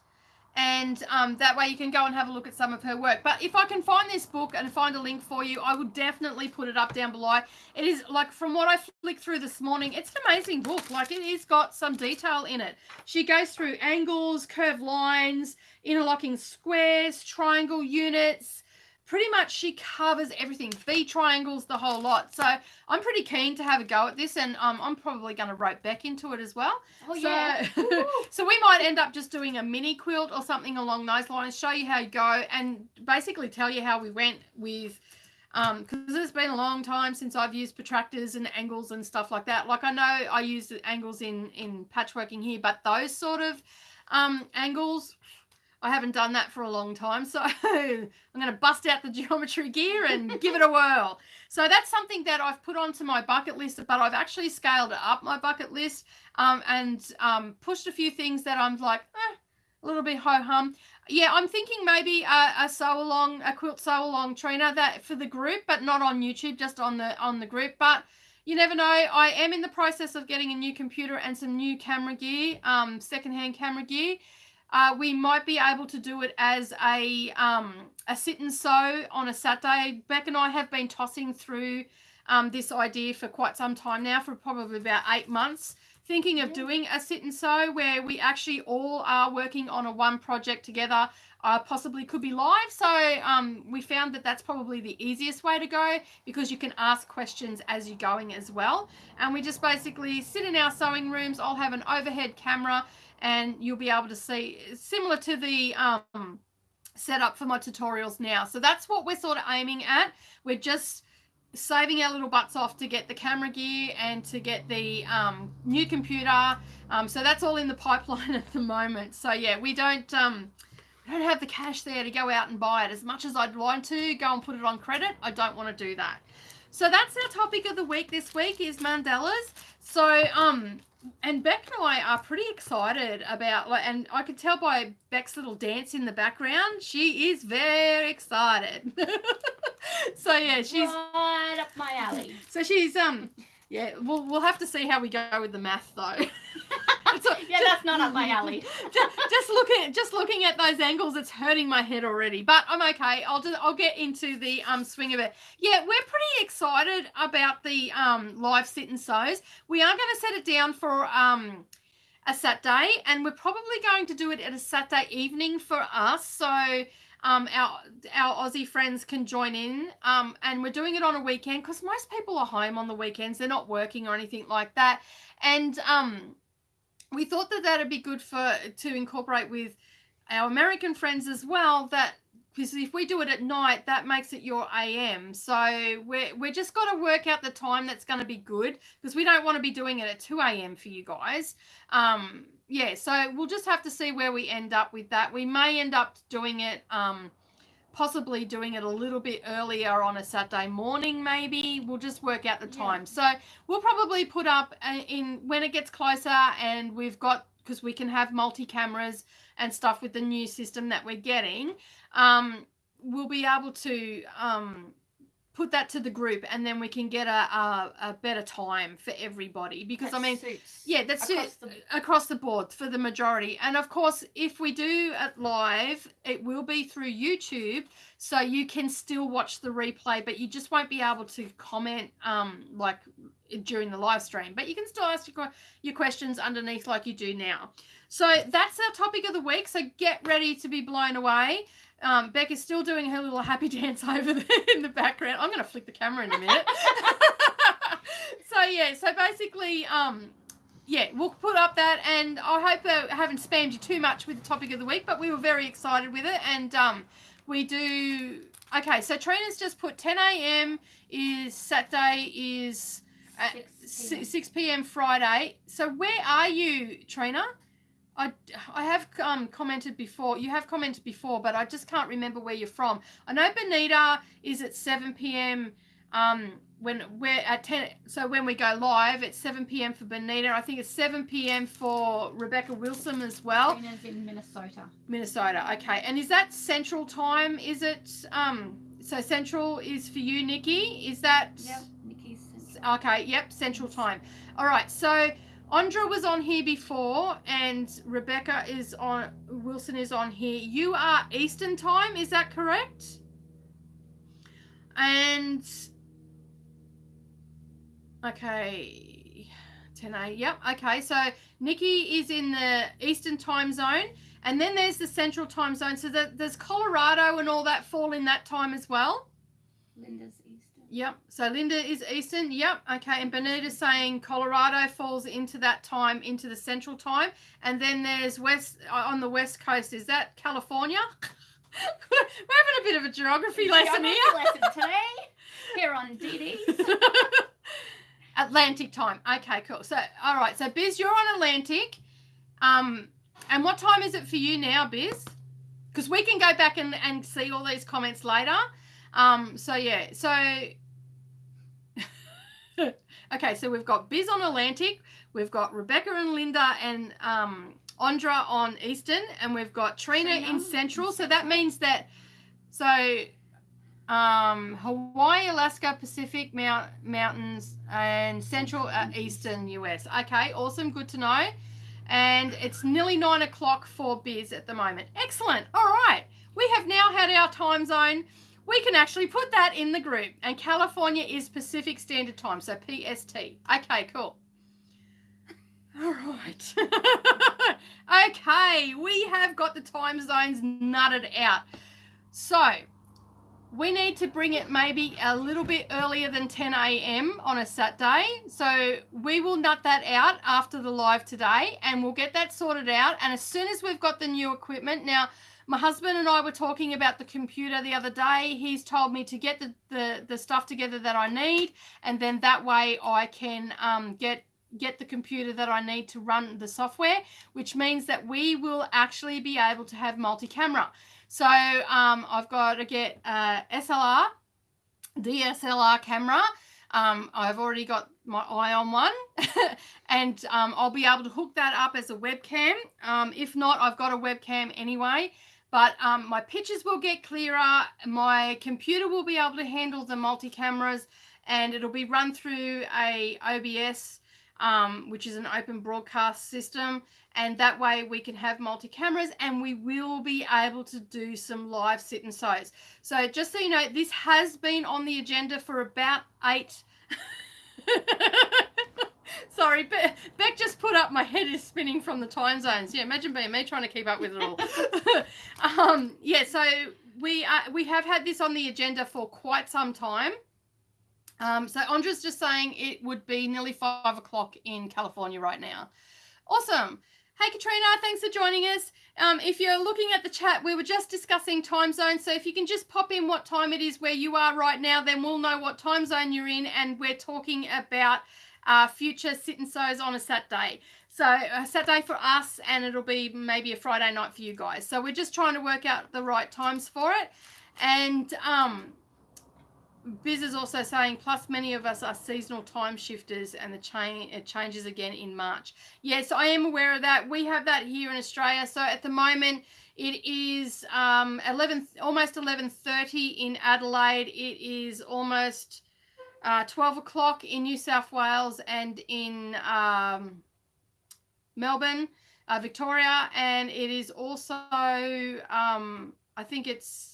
and um, that way you can go and have a look at some of her work. But if I can find this book and find a link for you, I would definitely put it up down below. It is like from what I flicked through this morning, it's an amazing book. Like it has got some detail in it. She goes through angles, curved lines, interlocking squares, triangle units, pretty much she covers everything v triangles the whole lot. So i'm pretty keen to have a go at this and um, i'm probably going to write back into it as well. Oh so, yeah. *laughs* So we might end up just doing a mini quilt or something along those lines show you how you go and basically tell you how we went with because it's been a long time since I've used protractors and angles and stuff like that. Like I know I use the angles in in patchworking here, but those sort of um, angles, I haven't done that for a long time. So *laughs* I'm going to bust out the geometry gear and give it a whirl. So that's something that I've put onto my bucket list, but I've actually scaled up my bucket list um, and um, pushed a few things that I'm like, eh, a little bit ho hum. Yeah, I'm thinking maybe a, a sew along, a quilt sew along trainer that for the group, but not on YouTube, just on the on the group. But you never know. I am in the process of getting a new computer and some new camera gear, um, secondhand camera gear. Uh, we might be able to do it as a um, a sit and sew on a Saturday. Beck and I have been tossing through um, this idea for quite some time now, for probably about eight months thinking of doing a sit and sew where we actually all are working on a one project together uh, possibly could be live. So um, we found that that's probably the easiest way to go because you can ask questions as you're going as well. And we just basically sit in our sewing rooms. I'll have an overhead camera and you'll be able to see similar to the um, setup for my tutorials now so that's what we're sort of aiming at we're just saving our little butts off to get the camera gear and to get the um, new computer. Um, so that's all in the *laughs* pipeline at the moment. So yeah, we don't um, we don't have the cash there to go out and buy it. As much as I'd like to go and put it on credit, I don't want to do that. So that's our topic of the week this week is mandalas. So um and Beck and I are pretty excited about like and I could tell by Beck's little dance in the background, she is very excited. *laughs* so yeah, she's right up my alley. *laughs* So she's um yeah, we'll we'll have to see how we go with the math though. so, *laughs* yeah, that's not up my alley. *laughs* just, just looking just looking at those angles, it's hurting my head already. But I'm okay. I'll just I'll get into the um swing of it. Yeah, we're pretty excited about the um live sit and sews. We are going to set it down for um a Saturday, and we're probably going to do it at a Saturday evening for us. So um, our our Aussie friends can join in. Um, and we're doing it on a weekend because most people are home on the weekends. They're not working or anything like that. And um, we thought that that'd be good for to incorporate with our American friends as well. That because if we do it at night, that makes it your AM. So we're we're just got to work out the time that's going to be good because we don't want to be doing it at two AM for you guys. Um, yeah, so we'll just have to see where we end up with that. We may end up doing it, um, possibly doing it a little bit earlier on a Saturday morning, maybe. We'll just work out the time. Yeah. So we'll probably put up uh, in when it gets closer and we've got, because we can have multi cameras and stuff with the new system that we're getting, um, we'll be able to um, put that to the group and then we can get a, a, a better time for everybody because that i mean suits yeah that's across the, across the board for the majority. And of course if we do it live it will be through youtube so you can still watch the replay but you just won't be able to comment um like during the live stream. But you can still ask your, your questions underneath like you do now. So that's our topic of the week so get ready to be blown away um, Beck is still doing her little happy *laughs* dance over there in the background. I'm going to flick the camera in a minute. *laughs* so yeah, so basically, um, yeah, we'll put up that, and I hope I haven't spammed you too much with the topic of the week, but we were very excited with it, and um, we do. Okay, so Trina's just put 10 a.m. is Saturday is 6 p.m. 6 p.m. Friday. So where are you, Trina? I, I have um, commented before. You have commented before, but I just can't remember where you're from. I know Benita is at 7 p.m. Um, when we're at 10. So when we go live, it's 7 p.m. for Benita. I think it's 7 p.m. for Rebecca Wilson as well. Trina's in Minnesota. Minnesota. Okay. And is that Central Time? Is it? Um, so Central is for you, Nikki. Is that? Yep. Nikki's. Central. Okay. Yep. Central Time. All right. So. Andra was on here before, and Rebecca is on. Wilson is on here. You are Eastern time, is that correct? And okay, 10 a. Yep. Okay, so Nikki is in the Eastern time zone, and then there's the Central time zone. So that there's Colorado and all that fall in that time as well. Linda's Yep. So Linda is Eastern. Yep. Okay. And Benita's saying Colorado falls into that time, into the central time. And then there's West uh, on the West Coast. Is that California? *laughs* We're having a bit of a geography lesson Geography here. lesson *laughs* today here on DD's. *laughs* Atlantic time. Okay, cool. So, all right. So, Biz, you're on Atlantic. Um, and what time is it for you now, Biz? Because we can go back and, and see all these comments later. Um, so yeah. So okay. So we've got Biz on Atlantic. We've got Rebecca and Linda and um, Andra on Eastern, and we've got Trina, Trina in Central. So that means that so um, Hawaii, Alaska, Pacific Mount, Mountains, and Central uh, Eastern US. Okay, awesome, good to know. And it's nearly nine o'clock for Biz at the moment. Excellent. All right, we have now had our time zone. We can actually put that in the group. And California is Pacific Standard Time, so PST. Okay, cool. All right. *laughs* okay, we have got the time zones nutted out. So we need to bring it maybe a little bit earlier than 10 a.m. on a Saturday. So we will nut that out after the live today and we'll get that sorted out. And as soon as we've got the new equipment, now my husband and I were talking about the computer the other day. He's told me to get the, the, the stuff together that I need, and then that way I can um, get get the computer that I need to run the software, which means that we will actually be able to have multi-camera. So um, I've got to get a SLR, DSLR camera. Um, I've already got my eye on one *laughs* and um, I'll be able to hook that up as a webcam. Um, if not, I've got a webcam anyway. But um, my pictures will get clearer. My computer will be able to handle the multi cameras and it'll be run through a OBS, um, which is an open broadcast system. And that way we can have multi cameras and we will be able to do some live sit and sews. So just so you know, this has been on the agenda for about eight. *laughs* Sorry, Be- Beck just put up my head is spinning from the time zones. Yeah, imagine being me trying to keep up with it all. *laughs* um, yeah, so we we have had this on the agenda for quite some time. Um, so Andra's just saying it would be nearly five o'clock in California right now. Awesome. Hey Katrina, thanks for joining us. Um, if you're looking at the chat, we were just discussing time zones. So if you can just pop in what time it is where you are right now, then we'll know what time zone you're in. And we're talking about uh, future sit and sews on a Saturday. So a Saturday for us, and it'll be maybe a Friday night for you guys. So we're just trying to work out the right times for it. And um, Biz is also saying, plus many of us are seasonal time shifters, and the chain it changes again in March. Yes, I am aware of that. We have that here in Australia. So at the moment, it is um, 11, almost 11:30 in Adelaide. It is almost uh, 12 o'clock in New South Wales and in um, Melbourne, uh, Victoria, and it is also um, I think it's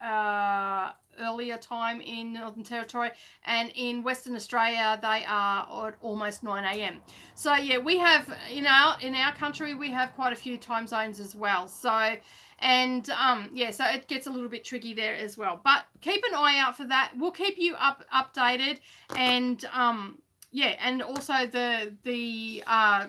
uh, earlier time in Northern Territory, and in Western Australia they are at almost 9 a.m. So yeah, we have in our in our country we have quite a few time zones as well. So and um yeah so it gets a little bit tricky there as well but keep an eye out for that we'll keep you up updated and um yeah and also the the uh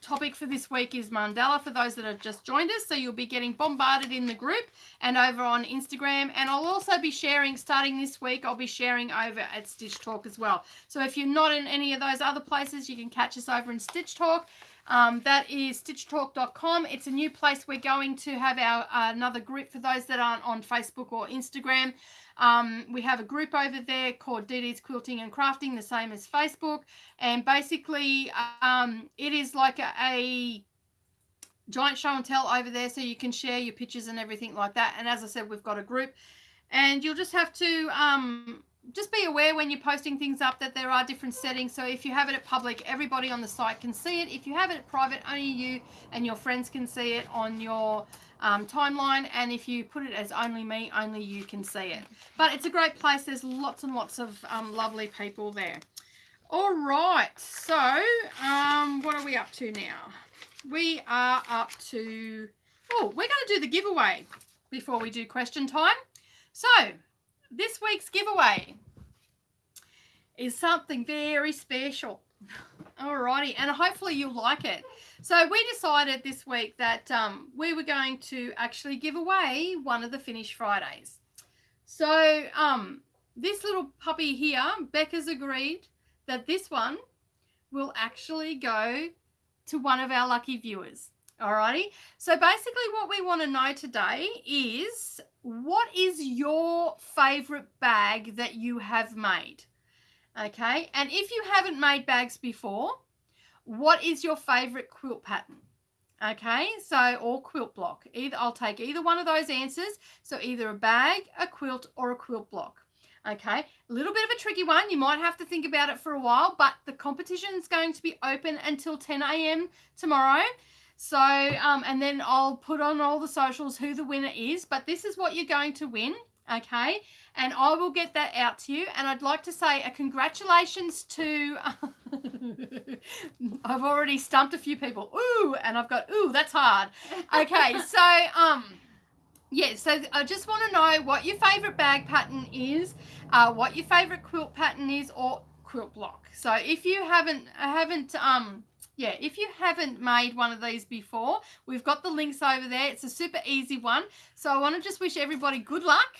topic for this week is mandala for those that have just joined us so you'll be getting bombarded in the group and over on instagram and i'll also be sharing starting this week i'll be sharing over at stitch talk as well so if you're not in any of those other places you can catch us over in stitch talk um, that is stitchtalk.com. It's a new place we're going to have our uh, another group for those that aren't on Facebook or Instagram. Um, we have a group over there called DD's Quilting and Crafting, the same as Facebook. And basically, um, it is like a, a giant show and tell over there so you can share your pictures and everything like that. And as I said, we've got a group. And you'll just have to um, just be aware when you're posting things up that there are different settings. So if you have it at public, everybody on the site can see it. If you have it at private, only you and your friends can see it on your um, timeline. And if you put it as only me, only you can see it. But it's a great place. There's lots and lots of um, lovely people there. All right. So um, what are we up to now? We are up to, oh, we're going to do the giveaway before we do question time. So this week's giveaway is something very special. *laughs* Alrighty, and hopefully you'll like it. So we decided this week that um, we were going to actually give away one of the Finish Fridays. So um, this little puppy here, Becca's agreed that this one will actually go to one of our lucky viewers. Alrighty. So basically what we want to know today is what is your favorite bag that you have made? Okay. And if you haven't made bags before, what is your favorite quilt pattern? Okay, so or quilt block. Either I'll take either one of those answers. So either a bag, a quilt, or a quilt block. Okay, a little bit of a tricky one. You might have to think about it for a while, but the competition is going to be open until 10 a.m. tomorrow. So, um, and then I'll put on all the socials who the winner is, but this is what you're going to win. Okay, and I will get that out to you. And I'd like to say a congratulations to, *laughs* I've already stumped a few people. Ooh, and I've got, ooh, that's hard. Okay, *laughs* so, um, yeah, so I just want to know what your favorite bag pattern is, uh, what your favorite quilt pattern is, or quilt block. So if you haven't haven't um yeah, if you haven't made one of these before, we've got the links over there. It's a super easy one. So I want to just wish everybody good luck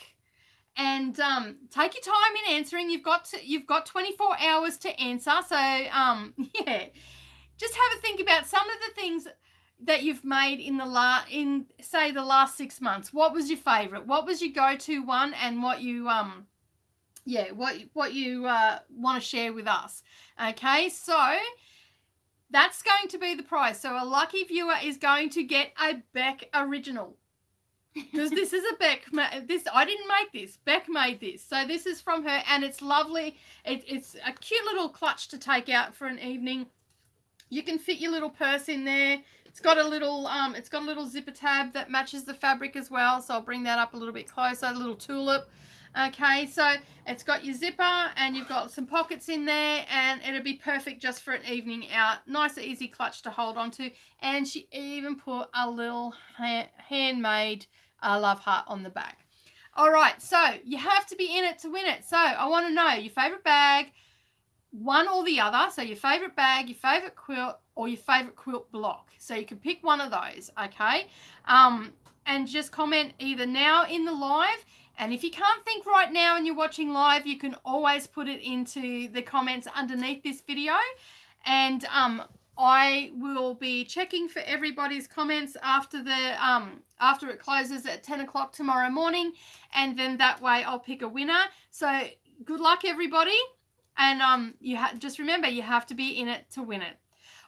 and um, take your time in answering. You've got to, you've got 24 hours to answer. So um, *laughs* yeah, just have a think about some of the things that you've made in the la in say the last six months. What was your favorite? What was your go-to one and what you um yeah what what you uh, want to share with us okay? So that's going to be the prize. So a lucky viewer is going to get a beck original because this is a beck this i didn't make this beck made this so this is from her and it's lovely it, it's a cute little clutch to take out for an evening you can fit your little purse in there it's got a little um, it's got a little zipper tab that matches the fabric as well. So I'll bring that up a little bit closer, a little tulip. Okay, so it's got your zipper and you've got some pockets in there and it'll be perfect just for an evening out. Nice easy clutch to hold on to. And she even put a little ha handmade uh, love heart on the back. All right, so you have to be in it to win it. So I want to know your favorite bag, one or the other. So your favorite bag, your favorite quilt, or your favorite quilt block. So you can pick one of those, okay? Um, and just comment either now in the live. And if you can't think right now and you're watching live, you can always put it into the comments underneath this video. And um, I will be checking for everybody's comments after the um, after it closes at 10 o'clock tomorrow morning. And then that way I'll pick a winner. So good luck, everybody. And um, you just remember, you have to be in it to win it.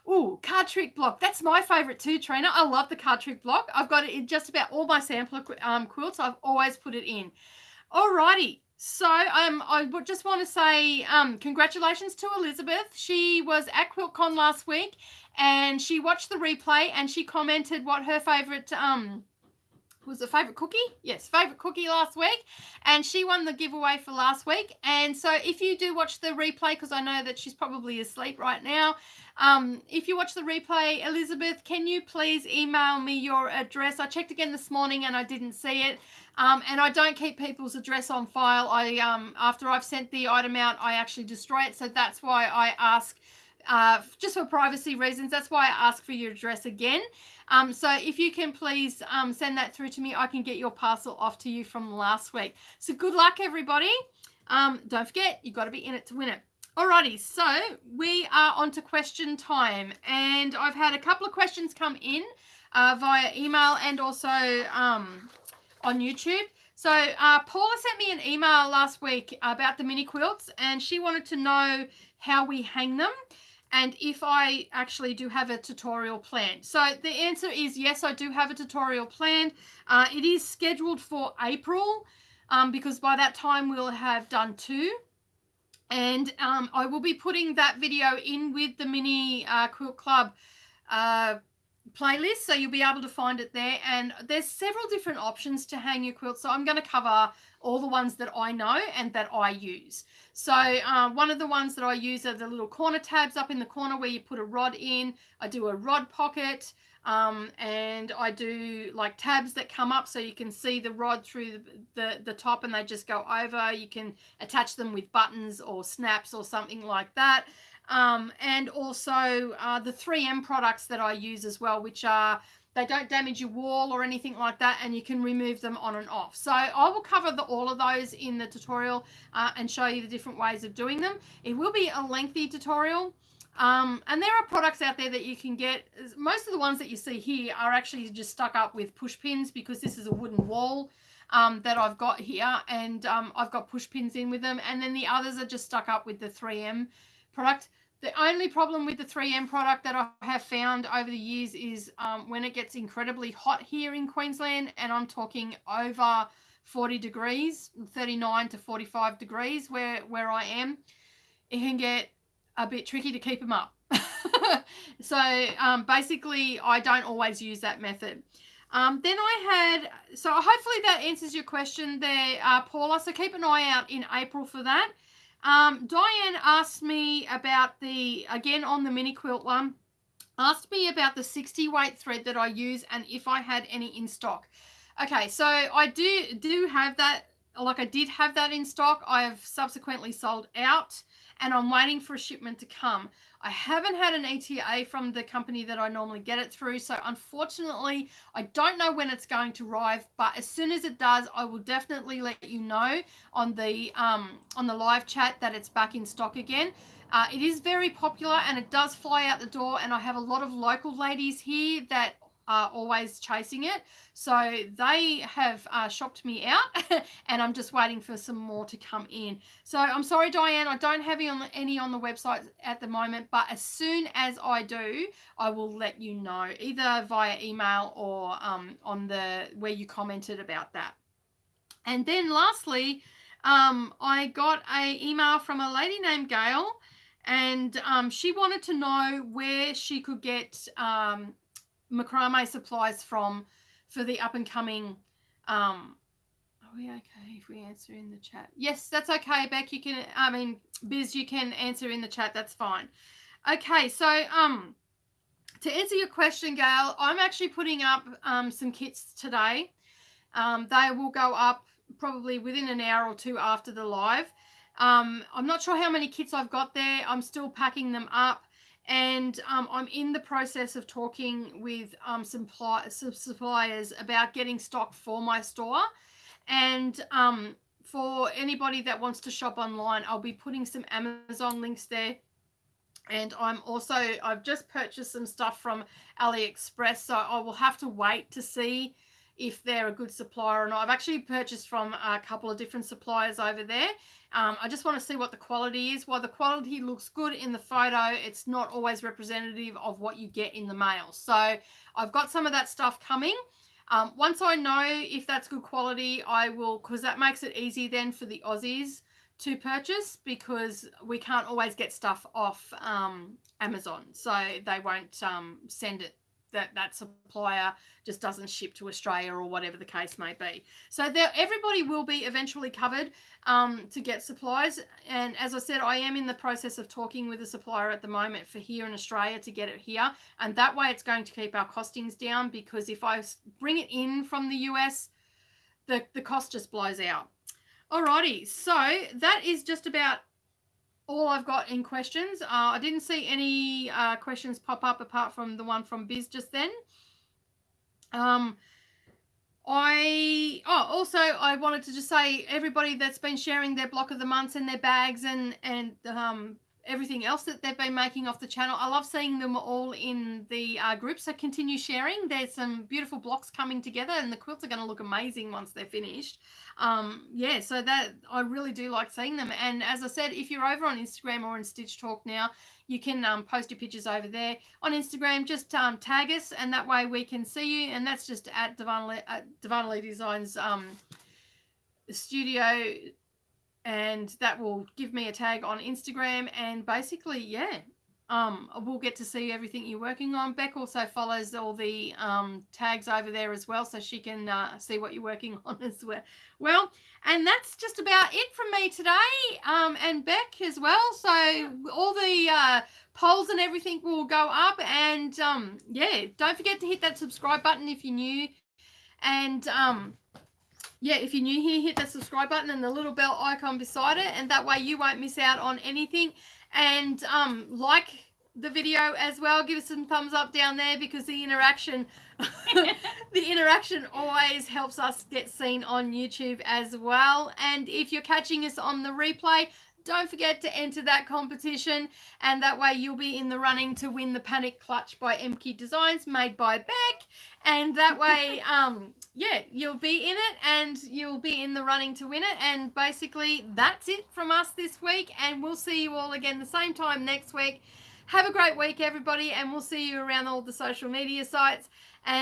Oh, card trick block. That's my favorite too, Trina. I love the card trick block. I've got it in just about all my sampler um, quilts. I've always put it in. Alrighty. So um, I just want to say um, congratulations to Elizabeth. She was at QuiltCon last week and she watched the replay and she commented what her favorite um, was a favorite cookie? Yes favorite cookie last week and she won the giveaway for last week. And so if you do watch the replay because i know that she's probably asleep right now um, if you watch the replay elizabeth can you please email me your address? I checked again this morning and i didn't see it um, and i don't keep people's address on file i um, after i've sent the item out i actually destroy it so that's why i ask uh, just for privacy reasons. That's why I ask for your address again. Um, so if you can please um, send that through to me, I can get your parcel off to you from last week. So good luck, everybody. Um, don't forget, you've got to be in it to win it. Alrighty, so we are on to question time. And I've had a couple of questions come in uh, via email and also um, on YouTube. So uh, Paula sent me an email last week about the mini quilts and she wanted to know how we hang them and if I actually do have a tutorial planned. So the answer is yes, I do have a tutorial planned. Uh, it is scheduled for April um, because by that time we'll have done two. And um, I will be putting that video in with the Mini uh, Quilt Club uh, playlist so you'll be able to find it there and there's several different options to hang your quilt so i'm going to cover all the ones that i know and that i use so uh, one of the ones that i use are the little corner tabs up in the corner where you put a rod in i do a rod pocket um, and I do like tabs that come up so you can see the rod through the, the, the top and they just go over. You can attach them with buttons or snaps or something like that. Um, and also uh, the 3M products that I use as well, which are they don't damage your wall or anything like that, and you can remove them on and off. So I will cover the, all of those in the tutorial uh, and show you the different ways of doing them. It will be a lengthy tutorial. Um, and there are products out there that you can get. Most of the ones that you see here are actually just stuck up with push pins because this is a wooden wall um, that I've got here and um, I've got push pins in with them. And then the others are just stuck up with the 3M product. The only problem with the 3M product that I have found over the years is um, when it gets incredibly hot here in Queensland, and I'm talking over 40 degrees, 39 to 45 degrees where, where I am, it can get a bit tricky to keep them up. *laughs* so um, basically, I don't always use that method. Um, then I had, so hopefully that answers your question there, uh, Paula. So keep an eye out in April for that. Um, Diane asked me about the, again on the mini quilt one, asked me about the 60 weight thread that I use and if I had any in stock. Okay, so I do do have that, like I did have that in stock. I have subsequently sold out and I'm waiting for a shipment to come. I haven't had an ETA from the company that I normally get it through. So unfortunately, I don't know when it's going to arrive, but as soon as it does, I will definitely let you know on the um, on the live chat that it's back in stock again. Uh, it is very popular and it does fly out the door and I have a lot of local ladies here that are always chasing it. So they have uh, shopped me out *laughs* and I'm just waiting for some more to come in. So I'm sorry, Diane, I don't have any on the, any on the website at the moment, but as soon as I do, I will let you know either via email or um, on the where you commented about that. And then lastly, um, I got a email from a lady named Gail and um, she wanted to know where she could get um, macrame supplies from for the up and coming um are we okay if we answer in the chat? Yes that's okay beck you can i mean biz you can answer in the chat that's fine. Okay so um to answer your question gail i'm actually putting up um, some kits today. Um, they will go up probably within an hour or two after the live. Um, i'm not sure how many kits i've got there. I'm still packing them up and um, I'm in the process of talking with um, some, suppliers about getting stock for my store. And um, for anybody that wants to shop online, I'll be putting some Amazon links there. And I'm also, I've just purchased some stuff from AliExpress, so I will have to wait to see if they're a good supplier or not. I've actually purchased from a couple of different suppliers over there. Um, I just want to see what the quality is. While the quality looks good in the photo, it's not always representative of what you get in the mail. So I've got some of that stuff coming. Um, once I know if that's good quality, I will, because that makes it easy then for the Aussies to purchase because we can't always get stuff off um, Amazon. So they won't um, send it that that supplier just doesn't ship to Australia or whatever the case may be. So there, everybody will be eventually covered um, to get supplies. And as I said, I am in the process of talking with a supplier at the moment for here in Australia to get it here. And that way it's going to keep our costings down because if I bring it in from the US, the, the cost just blows out. Alrighty, so that is just about all I've got in questions. Uh, I didn't see any uh, questions pop up apart from the one from Biz just then. Um, I oh also I wanted to just say everybody that's been sharing their block of the months and their bags and and um everything else that they've been making off the channel. I love seeing them all in the uh, group. So continue sharing. There's some beautiful blocks coming together and the quilts are going to look amazing once they're finished. Um, yeah, so that I really do like seeing them. And as I said, if you're over on Instagram or in Stitch Talk now, you can um, post your pictures over there on Instagram. Just um, tag us and that way we can see you. And that's just at Divinely Designs um, studio and that will give me a tag on Instagram and basically yeah um we'll get to see everything you're working on. Beck also follows all the um tags over there as well so she can uh, see what you're working *laughs* on as well well and that's just about it from me today um and Beck as well. So all the uh polls and everything will go up and um yeah don't forget to hit that subscribe button if you're new and um yeah, if you're new here, hit that subscribe button and the little bell icon beside it, and that way you won't miss out on anything. and um, like the video as well. Give us some thumbs up down there because the interaction, *laughs* the interaction always helps us get seen on YouTube as well. And if you're catching us on the replay, don't forget to enter that competition and that way you'll be in the running to win the panic clutch by mk designs made by beck and that way *laughs* um yeah you'll be in it and you'll be in the running to win it. And basically that's it from us this week. And we'll see you all again the same time next week. Have a great week everybody and we'll see you around all the social media sites